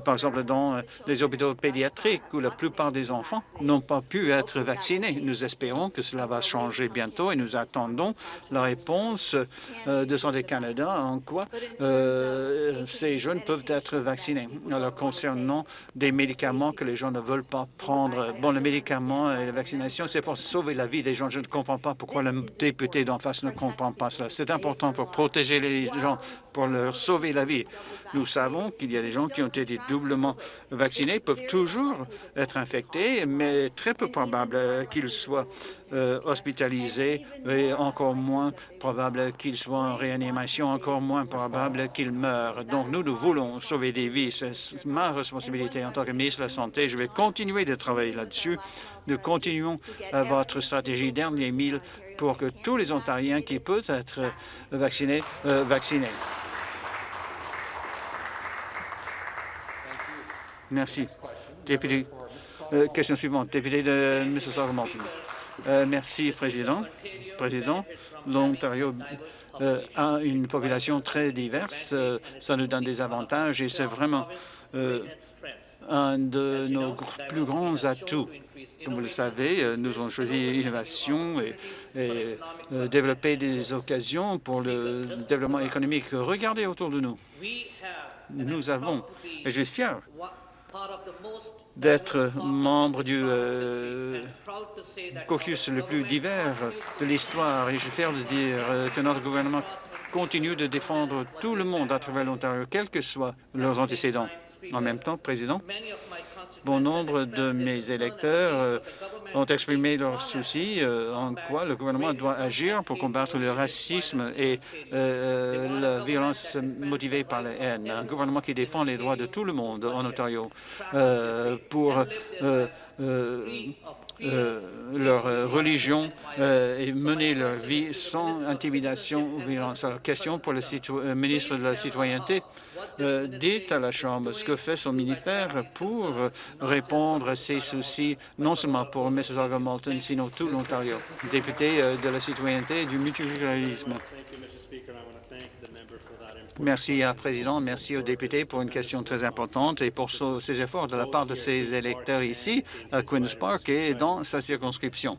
par exemple, dans les hôpitaux pédiatriques, où la plupart des enfants n'ont pas pu être vaccinés. Nous espérons que cela va changer bientôt et nous attendons la réponse de Santé Canada en quoi ces jeunes peuvent être vaccinés. Alors, concernant des médicaments que les gens ne veulent pas prendre. Bon, le médicament et la vaccination, c'est pour sauver la vie des gens. Je ne comprends pas pourquoi le député d'en face ne comprend pas cela. C'est important pour protéger les gens, pour leur sauver la vie. Nous savons qu'il y a des gens qui ont été doublement vaccinés, peuvent toujours être infectés, mais très peu probable qu'ils soient euh, hospitalisés et encore moins probable qu'ils soient en réanimation, encore moins probable qu'ils meurent. Donc, nous, nous voulons sauver des vies. C'est ma responsabilité en tant que ministre Santé. Je vais continuer de travailler là-dessus. Nous continuons votre stratégie dernier mille pour que tous les Ontariens qui peuvent être vaccinés, euh, vaccinés. Merci. Député, euh, question suivante. Député de Mississauga-Malton. Euh, merci, Président. Président, l'Ontario euh, a une population très diverse. ça nous donne des avantages et c'est vraiment un de nos plus grands atouts. Comme vous le savez, nous avons choisi l'innovation et, et développer des occasions pour le développement économique. Regardez autour de nous. Nous avons, et je suis fier d'être membre du euh, caucus le plus divers de l'histoire et je suis fier de dire euh, que notre gouvernement continue de défendre tout le monde à travers l'Ontario, quels que soient leurs antécédents. En même temps, Président, bon nombre de mes électeurs euh, ont exprimé leurs soucis euh, en quoi le gouvernement doit agir pour combattre le racisme et euh, la violence motivée par la haine. Un gouvernement qui défend les droits de tout le monde en Ontario pour leur religion et mener leur vie sans intimidation ou violence. Alors, question pour le ministre de la Citoyenneté. Euh, dites à la Chambre ce que fait son ministère pour répondre à ces soucis, non seulement pour Mississauga-Malton, sinon tout l'Ontario. Député euh, de la citoyenneté et du multiculturalisme. Merci, à Président. Merci aux députés pour une question très importante et pour ses efforts de la part de ses électeurs ici, à Queen's Park et dans sa circonscription.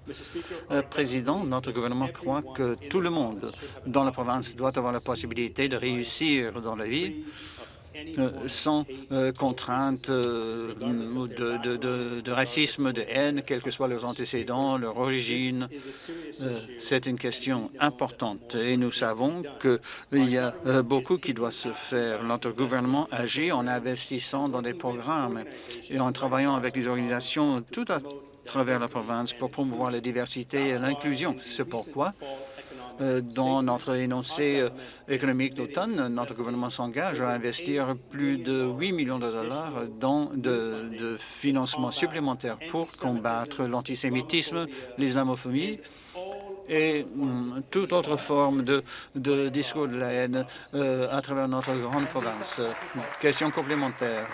Euh, Président, notre gouvernement croit que tout le monde dans la province doit avoir la possibilité de réussir dans la vie euh, sans euh, contrainte euh, de, racisme, de haine, quels que soient leurs antécédents, leur origine. C'est une question importante et nous savons qu'il y a beaucoup qui doit se faire. Notre gouvernement agit en investissant dans des programmes et en travaillant avec les organisations tout à travers la province pour promouvoir la diversité et l'inclusion. C'est pourquoi euh, dans notre énoncé euh, économique d'automne, notre gouvernement s'engage à investir plus de 8 millions de dollars dans de, de financement supplémentaire pour combattre l'antisémitisme, l'islamophobie et hum, toute autre forme de, de, discours de la haine euh, à travers notre grande province. Question complémentaire.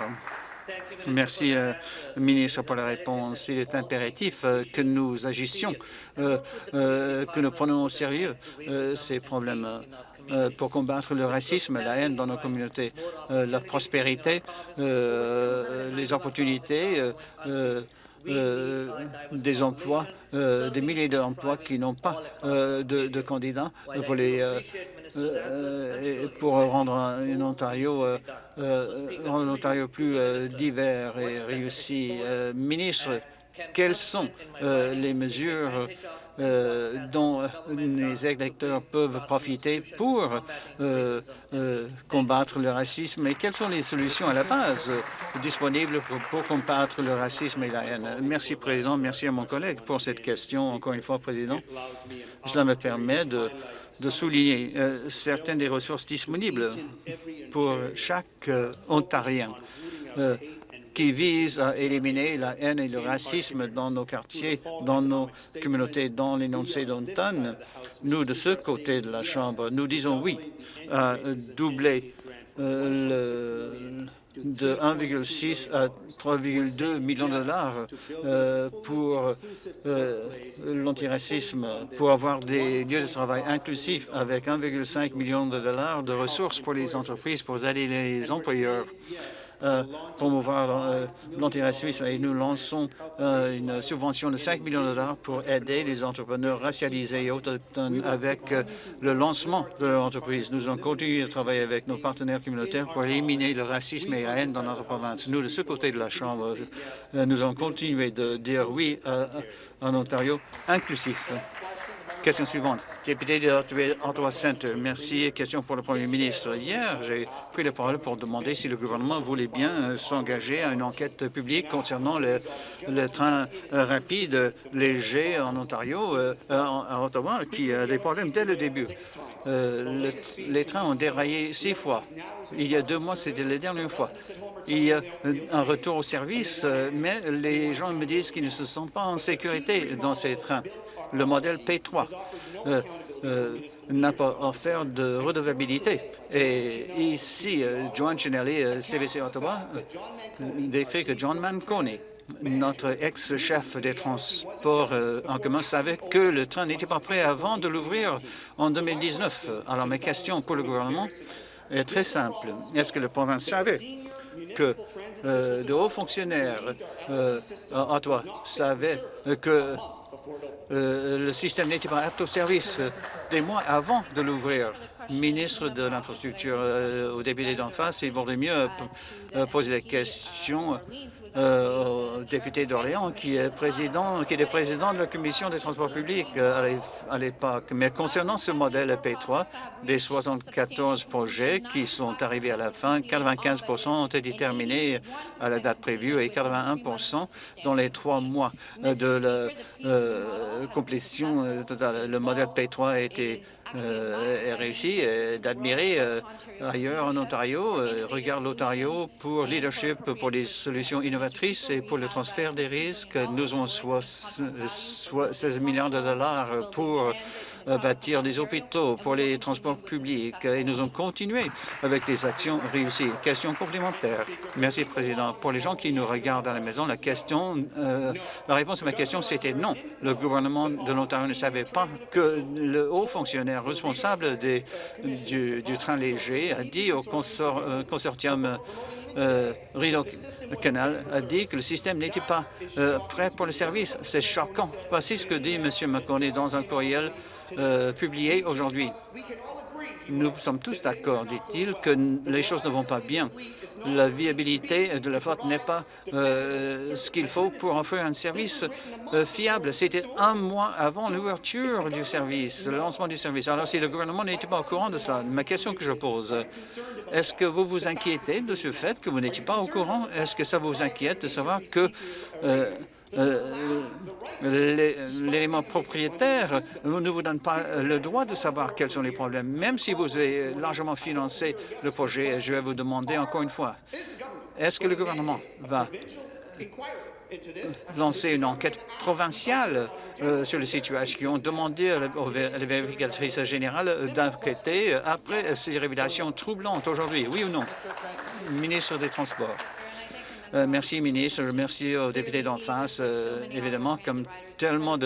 Merci, euh, ministre, pour la réponse. Il est impératif euh, que nous agissions, euh, que nous prenions au sérieux ces problèmes pour combattre le racisme, la haine dans nos communautés, la prospérité, les opportunités, des emplois, des milliers d'emplois qui n'ont pas de, de, candidats pour les euh, pour rendre un Ontario, euh, euh, rendre Ontario plus divers et réussi. ministre, quelles sont les mesures dont les électeurs peuvent profiter pour combattre le racisme et quelles sont les solutions à la base disponibles pour, combattre le racisme et la haine? Merci, Président. Merci à mon collègue pour cette question. Encore une fois, Président, cela me permet de souligner euh, certaines des ressources disponibles pour chaque euh, Ontarien euh, qui vise à éliminer la haine et le racisme dans nos quartiers, dans nos communautés, dans l'énoncé d'Ontario. Nous, de ce côté de la Chambre, nous disons oui à doubler le, de 1,6 à 3,2 millions de dollars euh, pour euh, l'antiracisme, pour avoir des lieux de travail inclusifs avec 1,5 million de dollars de ressources pour les entreprises, pour aider les employeurs euh, promouvoir l'antiraciste et nous lançons une subvention de 5 millions de dollars pour aider les entrepreneurs racialisés et autochtones avec le lancement de leur entreprise. Nous allons continuer de travailler avec nos partenaires communautaires pour éliminer le racisme et la haine dans notre province. Nous, de ce côté de la Chambre, nous allons continuer de dire oui à un Ontario inclusif. Question suivante. Député de Ottawa Centre, merci. Question pour le Premier ministre. Hier, j'ai pris la parole pour demander si le gouvernement voulait bien euh, s'engager à une enquête publique concernant le, train euh, rapide léger en Ontario, euh, à Ottawa, qui a des problèmes dès le début. les trains ont déraillé six fois. Il y a deux mois, c'était la dernière fois. Il y a un retour au service, mais les gens me disent qu'ils ne se sentent pas en sécurité dans ces trains le modèle P3 euh, euh, n'a pas offert de redevabilité. Et ici, euh, Joan Chinelli, CBC Ottawa, décrit que John Manconi, notre ex-chef des transports en commun savait que le train n'était pas prêt avant de l'ouvrir en 2019. Alors, mes questions pour le gouvernement est très simple. Est-ce que le province savait que de hauts fonctionnaires à Ottawa savaient que euh, le système n'était pas apte au service euh, des mois avant de l'ouvrir ministre de l'Infrastructure euh, au député d'en face, il vaudrait mieux poser la question au député d'Orléans, qui est président, qui est président de la Commission des transports publics à l'époque. Mais concernant ce modèle P3, des 74 projets qui sont arrivés à la fin, 95 ont été terminés à la date prévue et 81 dans les trois mois de la complétion totale. Le modèle P3 a été euh, réussi euh, d'admirer euh, ailleurs en Ontario. regarde l'Ontario pour leadership, pour les solutions innovatrices et pour le transfert des risques. Nous avons 16 milliards de dollars pour bâtir des hôpitaux, pour les transports publics et nous allons continuer avec des actions réussies. Question complémentaire. Merci, Président. Pour les gens qui nous regardent à la maison, la question, la réponse à ma question, c'était non. Le gouvernement de l'Ontario ne savait pas que le haut fonctionnaire responsable du, train léger a dit au euh, consortium euh, Rideau Canal a dit que le système n'était pas euh, prêt pour le service. C'est choquant. Voici ce que dit M. McConney dans un courriel euh, publié aujourd'hui. Nous sommes tous d'accord, dit-il, que les choses ne vont pas bien la viabilité de la flotte n'est pas euh, ce qu'il faut pour offrir un service euh, fiable. C'était un mois avant l'ouverture du service, le lancement du service. Alors, si le gouvernement n'était pas au courant de cela, ma question que je pose, est-ce que vous vous inquiétez de ce fait que vous n'étiez pas au courant? Est-ce que ça vous inquiète de savoir que euh, l'élément propriétaire ne vous donne pas le droit de savoir quels sont les problèmes. Même si vous avez largement financé le projet, je vais vous demander encore une fois, est-ce que le gouvernement va lancer une enquête provinciale euh, sur la situation, demander à la, vérificatrice générale d'enquêter après ces révélations troublantes aujourd'hui, oui ou non? Ministre des Transports. Euh, merci, ministre. Merci aux députés d'en face. Euh, évidemment, comme tellement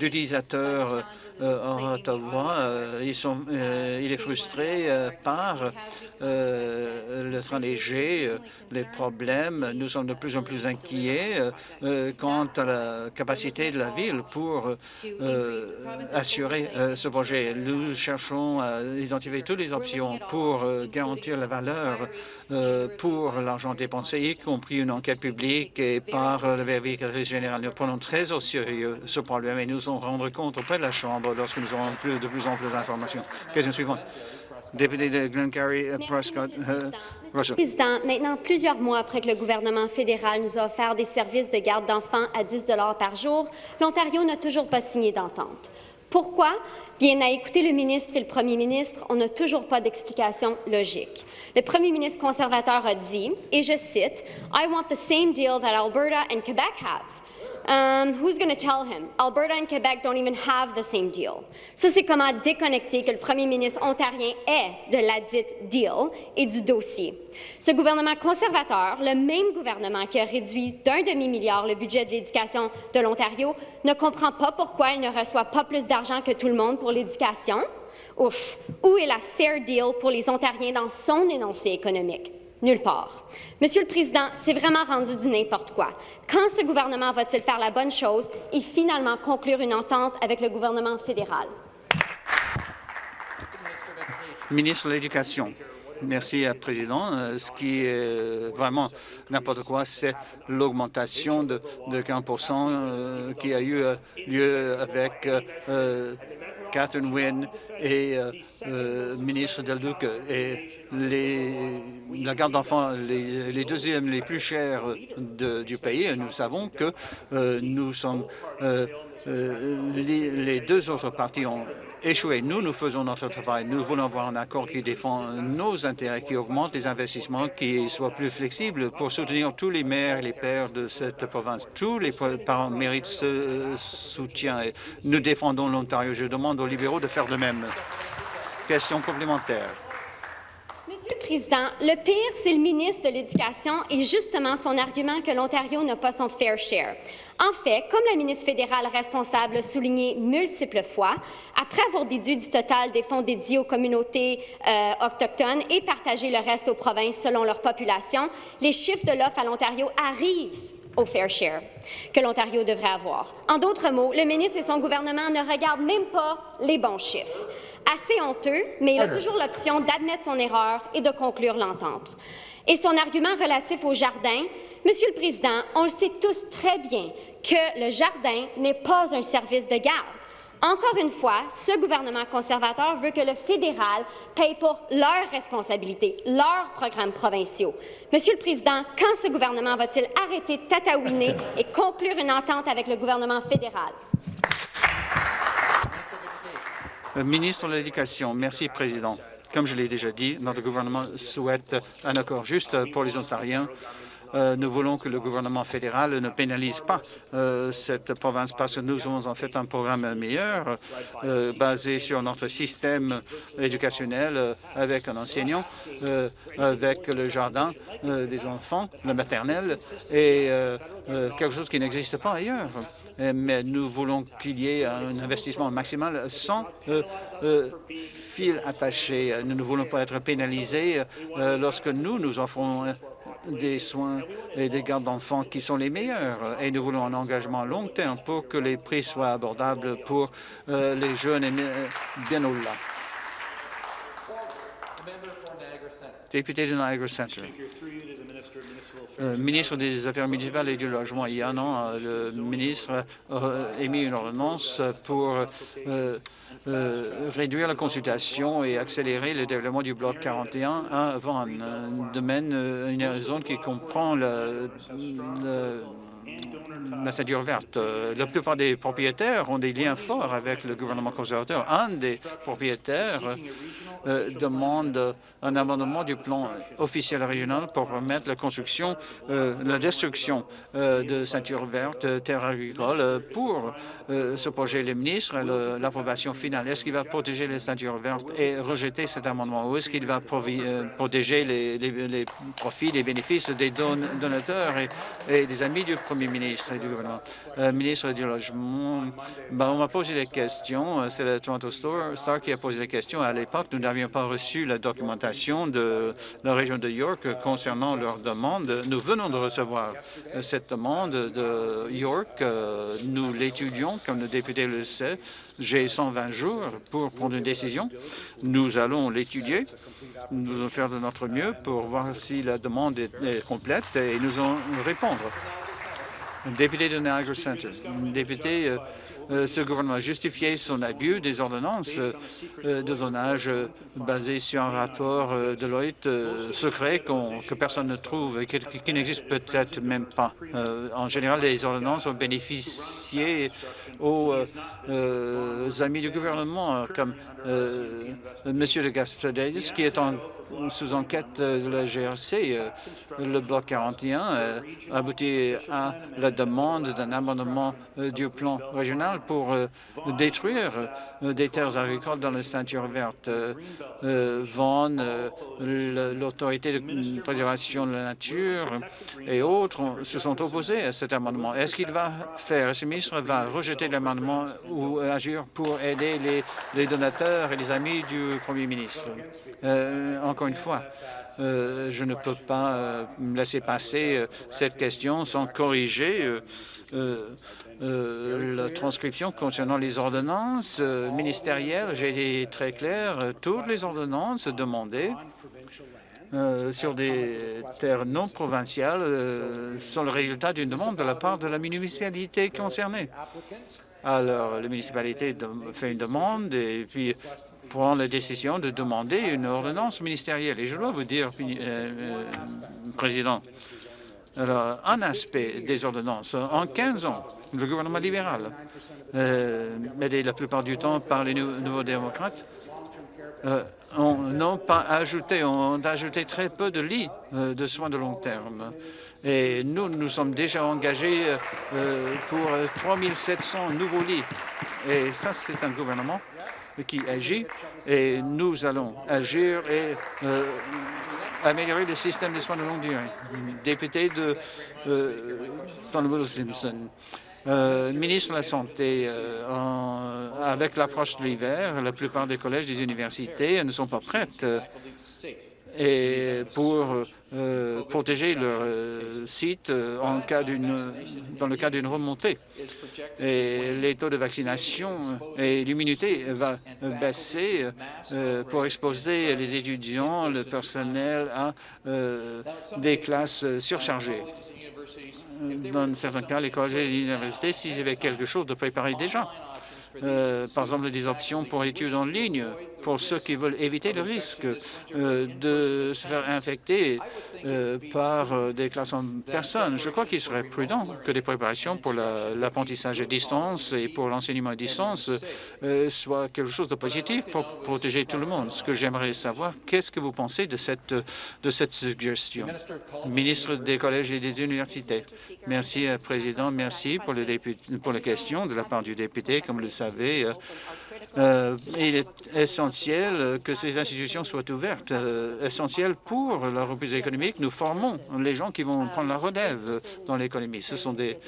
d'utilisateurs euh, Ottawa. Euh, ils sont, euh, il est frustré par le train léger, les problèmes. Nous sommes de plus en plus inquiets quant à la capacité de la ville pour assurer ce projet. Nous cherchons à identifier toutes les options pour garantir la valeur pour l'argent dépensé, y compris une enquête publique et par le vérificatrice général. Nous prenons très au sérieux ce problème et nous en rendre compte auprès de la Chambre lorsque nous aurons plus, de plus en plus d'informations. Question suivante. Député de Glengarry, euh, Prescott, euh,
Monsieur le Président, maintenant plusieurs mois après que le gouvernement fédéral nous a offert des services de garde d'enfants à 10 par jour, l'Ontario n'a toujours pas signé d'entente. Pourquoi? Bien, à écouter le ministre et le premier ministre, on n'a toujours pas d'explication logique. Le premier ministre conservateur a dit, et je cite, « I want the same deal that Alberta and Quebec have. Um, who's going to tell him? Alberta and Quebec don't even have the same deal. Ça, c'est comment déconnecter que le premier ministre ontarien est de la dite deal et du dossier. Ce gouvernement conservateur, le même gouvernement qui a réduit d'un demi-milliard le budget de l'éducation de l'Ontario, ne comprend pas pourquoi il ne reçoit pas plus d'argent que tout le monde pour l'éducation. Ouf! Où est la fair deal pour les Ontariens dans son énoncé économique? Nulle part. Monsieur le Président, c'est vraiment rendu du n'importe quoi. Quand ce gouvernement va-t-il faire la bonne chose et finalement conclure une entente avec le gouvernement fédéral?
Ministre de l'Éducation. Merci, euh, Président. Euh, ce qui est vraiment n'importe quoi, c'est l'augmentation de, de 15 euh, qui a eu lieu avec Catherine Wynne et ministre Del Duque. Et les, la garde d'enfants, les, deuxièmes les plus chers du pays, nous savons que nous sommes les, deux autres parties ont échoué. Nous, nous faisons notre travail. Nous voulons avoir un accord qui défend nos intérêts, qui augmente les investissements, qui soit plus flexible pour soutenir tous les maires et les pères de cette province. Tous les parents méritent ce soutien. Nous défendons l'Ontario. Je demande aux libéraux de faire de même. Question complémentaire.
Monsieur le Président, le pire, c'est le ministre de l'Éducation et justement son argument que l'Ontario n'a pas son fair share. En fait, comme la ministre fédérale responsable l'a souligné multiples fois, après avoir déduit du total des fonds dédiés aux communautés euh, autochtones et partagé le reste aux provinces selon leur population, les chiffres de l'offre à l'Ontario arrivent au fair share que l'Ontario devrait avoir. En d'autres mots, le ministre et son gouvernement ne regardent même pas les bons chiffres. Assez honteux, mais il a toujours l'option d'admettre son erreur et de conclure l'entente. Et son argument relatif au jardin, Monsieur le Président, on le sait tous très bien que le jardin n'est pas un service de garde. Encore une fois, ce gouvernement conservateur veut que le fédéral paye pour leurs responsabilités, leurs programmes provinciaux. Monsieur le Président, quand ce gouvernement va-t-il arrêter de tatouiner et conclure une entente avec le gouvernement fédéral?
Euh, ministre de l'Éducation. Merci, Président. Comme je l'ai déjà dit, notre gouvernement souhaite un accord juste pour les Ontariens nous voulons que le gouvernement fédéral ne pénalise pas euh, cette province parce que nous avons en fait un programme meilleur euh, basé sur notre système éducationnel avec un enseignant, avec le jardin des enfants, le maternel et quelque chose qui n'existe pas ailleurs. Mais nous voulons qu'il y ait un investissement maximal sans fil attaché. Nous ne voulons pas être pénalisés lorsque nous nous offrons des soins et des gardes d'enfants qui sont les meilleurs. Et nous voulons un engagement long terme pour que les prix soient abordables pour euh, les jeunes et bien au-delà. Député de Niagara. Euh, ministre des Affaires municipales et du Logement, il y a un an, euh, le ministre a émis une ordonnance pour euh, réduire la consultation et accélérer le développement du bloc 41 avant un domaine, une zone qui comprend le, la ceinture verte. La plupart des propriétaires ont des liens forts avec le gouvernement conservateur. Un des propriétaires euh, demande un amendement du plan officiel régional pour permettre la construction, euh, la destruction euh, de ceintures vertes, terres agricoles. Pour ce projet, le ministre l'approbation finale. Est-ce qu'il va protéger les ceintures vertes et rejeter cet amendement ou est-ce qu'il va protéger les, profits, les bénéfices des donateurs et, des amis du premier ministre et du gouvernement? ministre du Logement, ben, on m'a posé des questions. C'est le Toronto Star qui a posé des questions. À l'époque, nous n'avions pas reçu la documentation de la région de York concernant leur demande. Nous venons de recevoir cette demande de York. Nous l'étudions, comme le député le sait. J'ai 120 jours pour prendre une décision. Nous allons l'étudier. Nous allons faire de notre mieux pour voir si la demande est, complète et nous allons répondre. Député de Niagara Center, député euh, euh, ce gouvernement a justifié son abus des ordonnances euh, de zonage basées sur un rapport de Lloyd secret que personne ne trouve et qui, n'existe peut-être même pas. en général, les ordonnances ont bénéficié aux amis du gouvernement, comme M. de Gaspardès, qui est en sous enquête de la GRC, le bloc 41 aboutit à la demande d'un amendement du plan régional pour euh, détruire euh, des terres agricoles dans la ceinture verte. Euh, Vaughan, l'autorité de préservation de la nature et autres se sont opposés à cet amendement. Est-ce qu'il va faire, est-ce que le ministre va rejeter l'amendement ou agir pour aider les, donateurs et les amis du premier ministre? Encore une fois, je ne peux pas laisser passer cette question sans corriger la transcription concernant les ordonnances ministérielles. J'ai été très clair, toutes les ordonnances demandées euh, sur des terres non provinciales euh, sont le résultat d'une demande de la part de la municipalité concernée. Alors, la municipalité fait une demande et puis prend la décision de demander une ordonnance ministérielle. Et je dois vous dire, euh, Président, alors, un aspect des ordonnances, en 15 ans, le gouvernement libéral, aidé la plupart du temps par les nouveaux démocrates, on n'a pas ajouté, on a ajouté très peu de lits euh, de soins de long terme. Et nous, nous sommes déjà engagés euh, pour 3 700 nouveaux lits. Et ça, c'est un gouvernement qui agit et nous allons agir et euh, améliorer le système de soins de longue durée. Député de euh, Simpson. Euh, ministre de la Santé, euh, avec l'approche de l'hiver, la plupart des collèges des universités ne sont pas prêtes euh, et pour protéger leur site en cas dans le cas d'une remontée. Et les taux de vaccination et l'immunité va baisser pour exposer les étudiants, le personnel à des classes surchargées dans certains cas, les collèges et les universités, s'ils avaient quelque chose de préparé déjà. Euh, par exemple, des options pour études en ligne, pour ceux qui veulent éviter le risque euh, de se faire infecter euh, par euh, des classes en personne. Je crois qu'il serait prudent que des préparations pour l'apprentissage à distance et pour l'enseignement à distance soient quelque chose de positif pour protéger tout le monde. Ce que j'aimerais savoir, qu'est-ce que vous pensez de cette, de cette suggestion? Ministre des collèges et des universités. Merci, Président. Merci pour, pour la question de la part du député. Comme vous le savez, euh, il est essentiel que ces institutions soient ouvertes, euh, essentiel pour la reprise économique. Nous formons les gens qui vont prendre la relève dans l'économie. Ce sont des,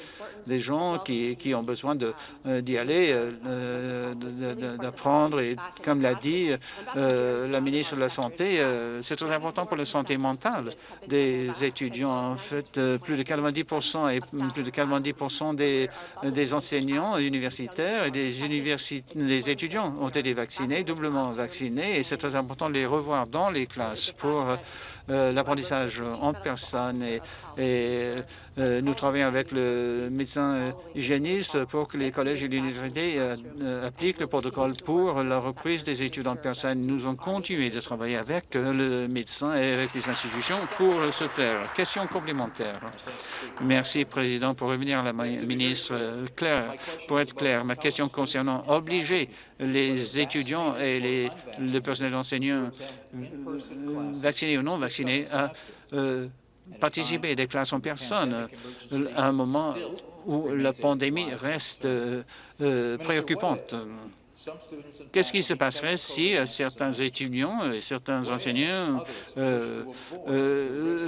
des gens qui, qui ont besoin euh, d'y aller, d'apprendre. Et comme l'a dit la ministre de la Santé, c'est très important pour la santé mentale des étudiants. En fait, plus de 90 et plus de 90 des, des enseignants universitaires et des, des étudiants ont été vaccinés, doublement vaccinés, et c'est très important de les revoir dans les classes pour euh, l'apprentissage en personne. Et, nous travaillons avec le médecin euh, hygiéniste pour que les collèges et l'université appliquent le protocole pour la reprise des études en personne. Nous allons continuer de travailler avec le médecin et avec les institutions pour ce faire. Question complémentaire. Merci, Président. Pour revenir à la ministre, Claire, pour être clair, ma question concernant obliger les étudiants et les, le personnel enseignant vaccinés ou non vaccinés à euh, participer des classes en personne à un moment où la pandémie reste euh, préoccupante. Qu'est-ce qui se passerait si euh, certains étudiants et certains enseignants euh, euh,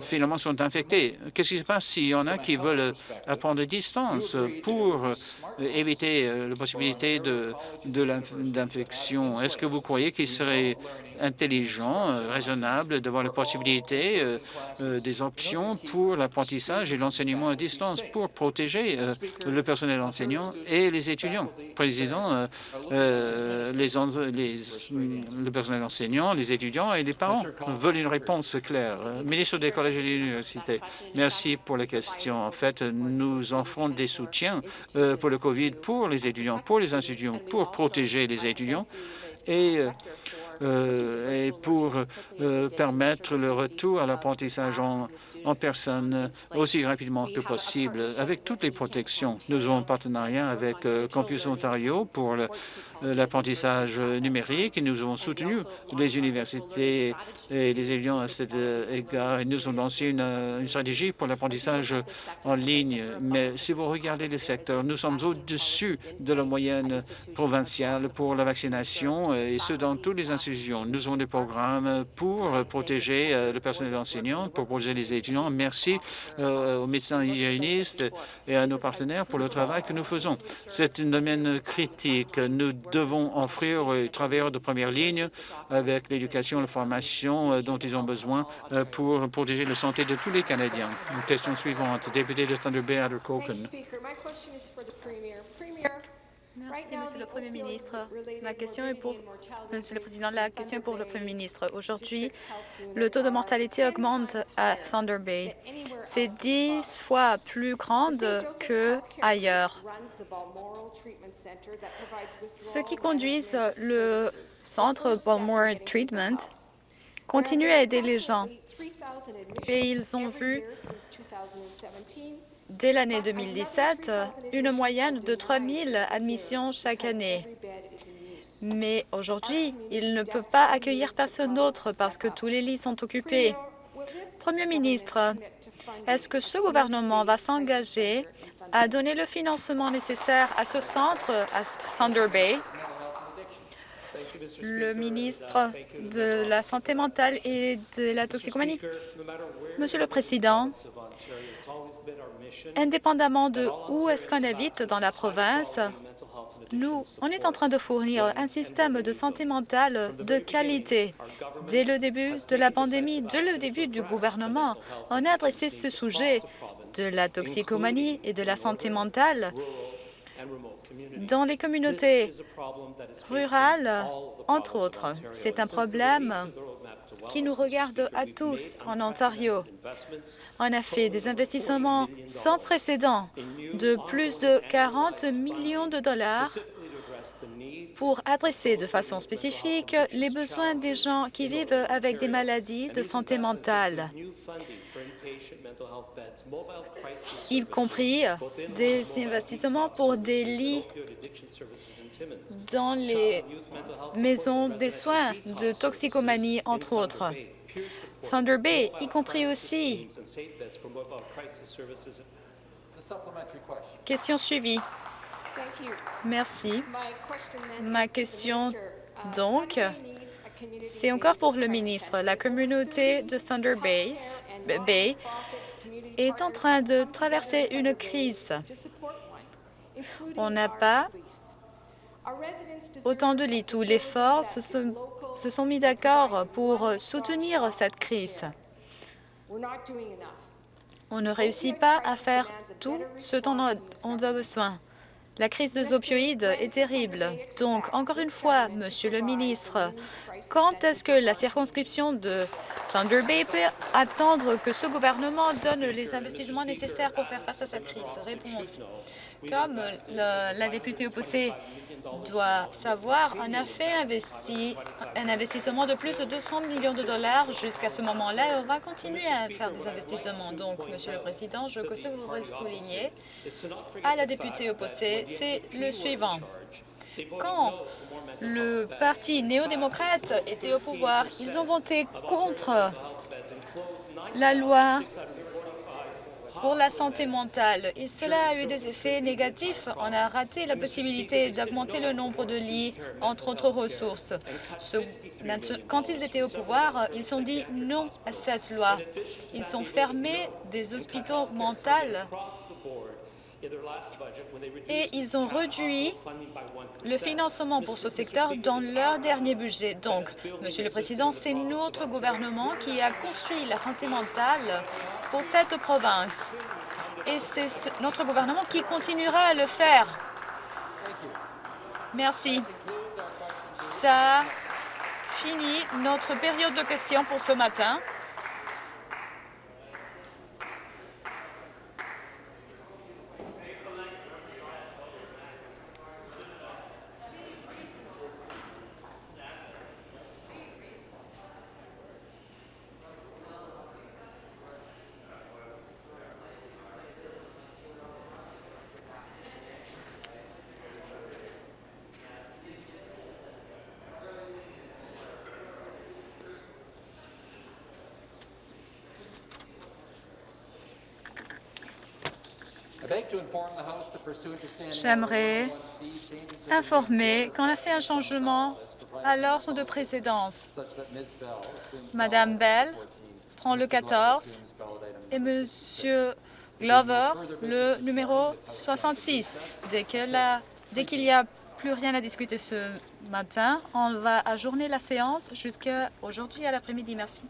finalement sont infectés? Qu'est-ce qui se passe s'il y en a qui veulent apprendre à distance pour éviter la possibilité de, l'infection? Est-ce que vous croyez qu'il serait intelligent, raisonnable, d'avoir la possibilité des options pour l'apprentissage et l'enseignement à distance pour protéger le personnel enseignant et les étudiants? Président, euh, euh, les, les, le personnel enseignant, les étudiants et les parents veulent une réponse claire. Ministre des collèges et de l'université, merci pour la question. En fait, nous offrons des soutiens euh, pour le COVID pour les étudiants, pour les institutions, pour protéger les étudiants et et pour permettre le retour à l'apprentissage en, personne aussi rapidement que possible, avec toutes les protections. Nous avons un partenariat avec Campus Ontario pour l'apprentissage numérique et nous avons soutenu les universités et les étudiants à cet égard et nous avons lancé une, stratégie pour l'apprentissage en ligne. Mais si vous regardez les secteurs, nous sommes au-dessus de la moyenne provinciale pour la vaccination et ce dans tous les institutions Nous avons des programmes pour protéger le personnel enseignant, pour protéger les étudiants. Merci aux médecins hygiénistes et à nos partenaires pour le travail que nous faisons. C'est un domaine critique. Nous devons offrir aux travailleurs de première ligne avec l'éducation la formation dont ils ont besoin pour protéger la santé de tous les Canadiens. question suivante, député de Thunder Bay,
Merci, Monsieur le Premier ministre. La question est pour Monsieur le Président. La question est pour le Premier ministre. Aujourd'hui, le taux de mortalité augmente à Thunder Bay. C'est dix fois plus grande que ailleurs. Ceux qui conduisent le centre Balmore Treatment continuent à aider les gens et ils ont vu dès l'année 2017 une moyenne de 3 000 admissions chaque année. Mais aujourd'hui, ils ne peuvent pas accueillir personne d'autre parce que tous les lits sont occupés. Premier ministre, est-ce que ce gouvernement va s'engager à donner le financement nécessaire à ce centre à Thunder Bay? Le ministre de la Santé mentale et de la toxicomanie. Monsieur le Président, indépendamment de où est-ce qu'on habite dans la province, nous, on est en train de fournir un système de santé mentale de qualité. Dès le début de la pandémie, dès le début du gouvernement, on a adressé ce sujet de la toxicomanie et de la santé mentale dans les communautés rurales, entre autres. C'est un problème qui nous regarde à tous en Ontario. On a fait des investissements sans précédent de plus de 40 millions de dollars pour adresser de façon spécifique les besoins des gens qui vivent avec des maladies de santé mentale y compris des investissements pour des lits dans les maisons des soins de toxicomanie, entre autres. Thunder Bay, y compris aussi. Question suivie. Merci. Ma question, donc, c'est encore pour le ministre. La communauté de Thunder Bay, est en train de traverser une crise. On n'a pas autant de lits. Tous les forces se sont, mis d'accord pour soutenir cette crise. On ne réussit pas à faire tout ce dont on a besoin. La crise des opioïdes est terrible. Donc, encore une fois, Monsieur le ministre, quand est-ce que la circonscription de Thunder Bay peut attendre que ce gouvernement donne les investissements nécessaires pour faire face à cette crise? Réponse. Comme la députée opposée doit savoir, on a fait un investissement de plus de 200 millions de dollars jusqu'à ce moment-là et on va continuer à faire des investissements. Donc, Monsieur le Président, je voudrais souligner à la députée opposée, c'est le suivant. Quand le Parti néo-démocrate était au pouvoir, ils ont voté contre la loi pour la santé mentale. Et cela a eu des effets négatifs. On a raté la possibilité d'augmenter le nombre de lits, entre autres ressources. quand ils étaient au pouvoir, ils ont dit non à cette loi. Ils ont fermé des hôpitaux mentaux et ils ont réduit le financement pour ce secteur dans leur dernier budget. Donc, Monsieur le Président, c'est notre gouvernement qui a construit la santé mentale pour cette province. Et c'est notre gouvernement qui continuera à le faire. Merci. Ça finit notre période de questions pour ce matin. J'aimerais informer qu'on a fait un changement à l'ordre de précédence. Madame Bell prend le 14 et Monsieur Glover le numéro 66. Dès qu'il n'y a plus rien à discuter ce matin, on va ajourner la séance jusqu'à aujourd'hui à l'après-midi. Merci.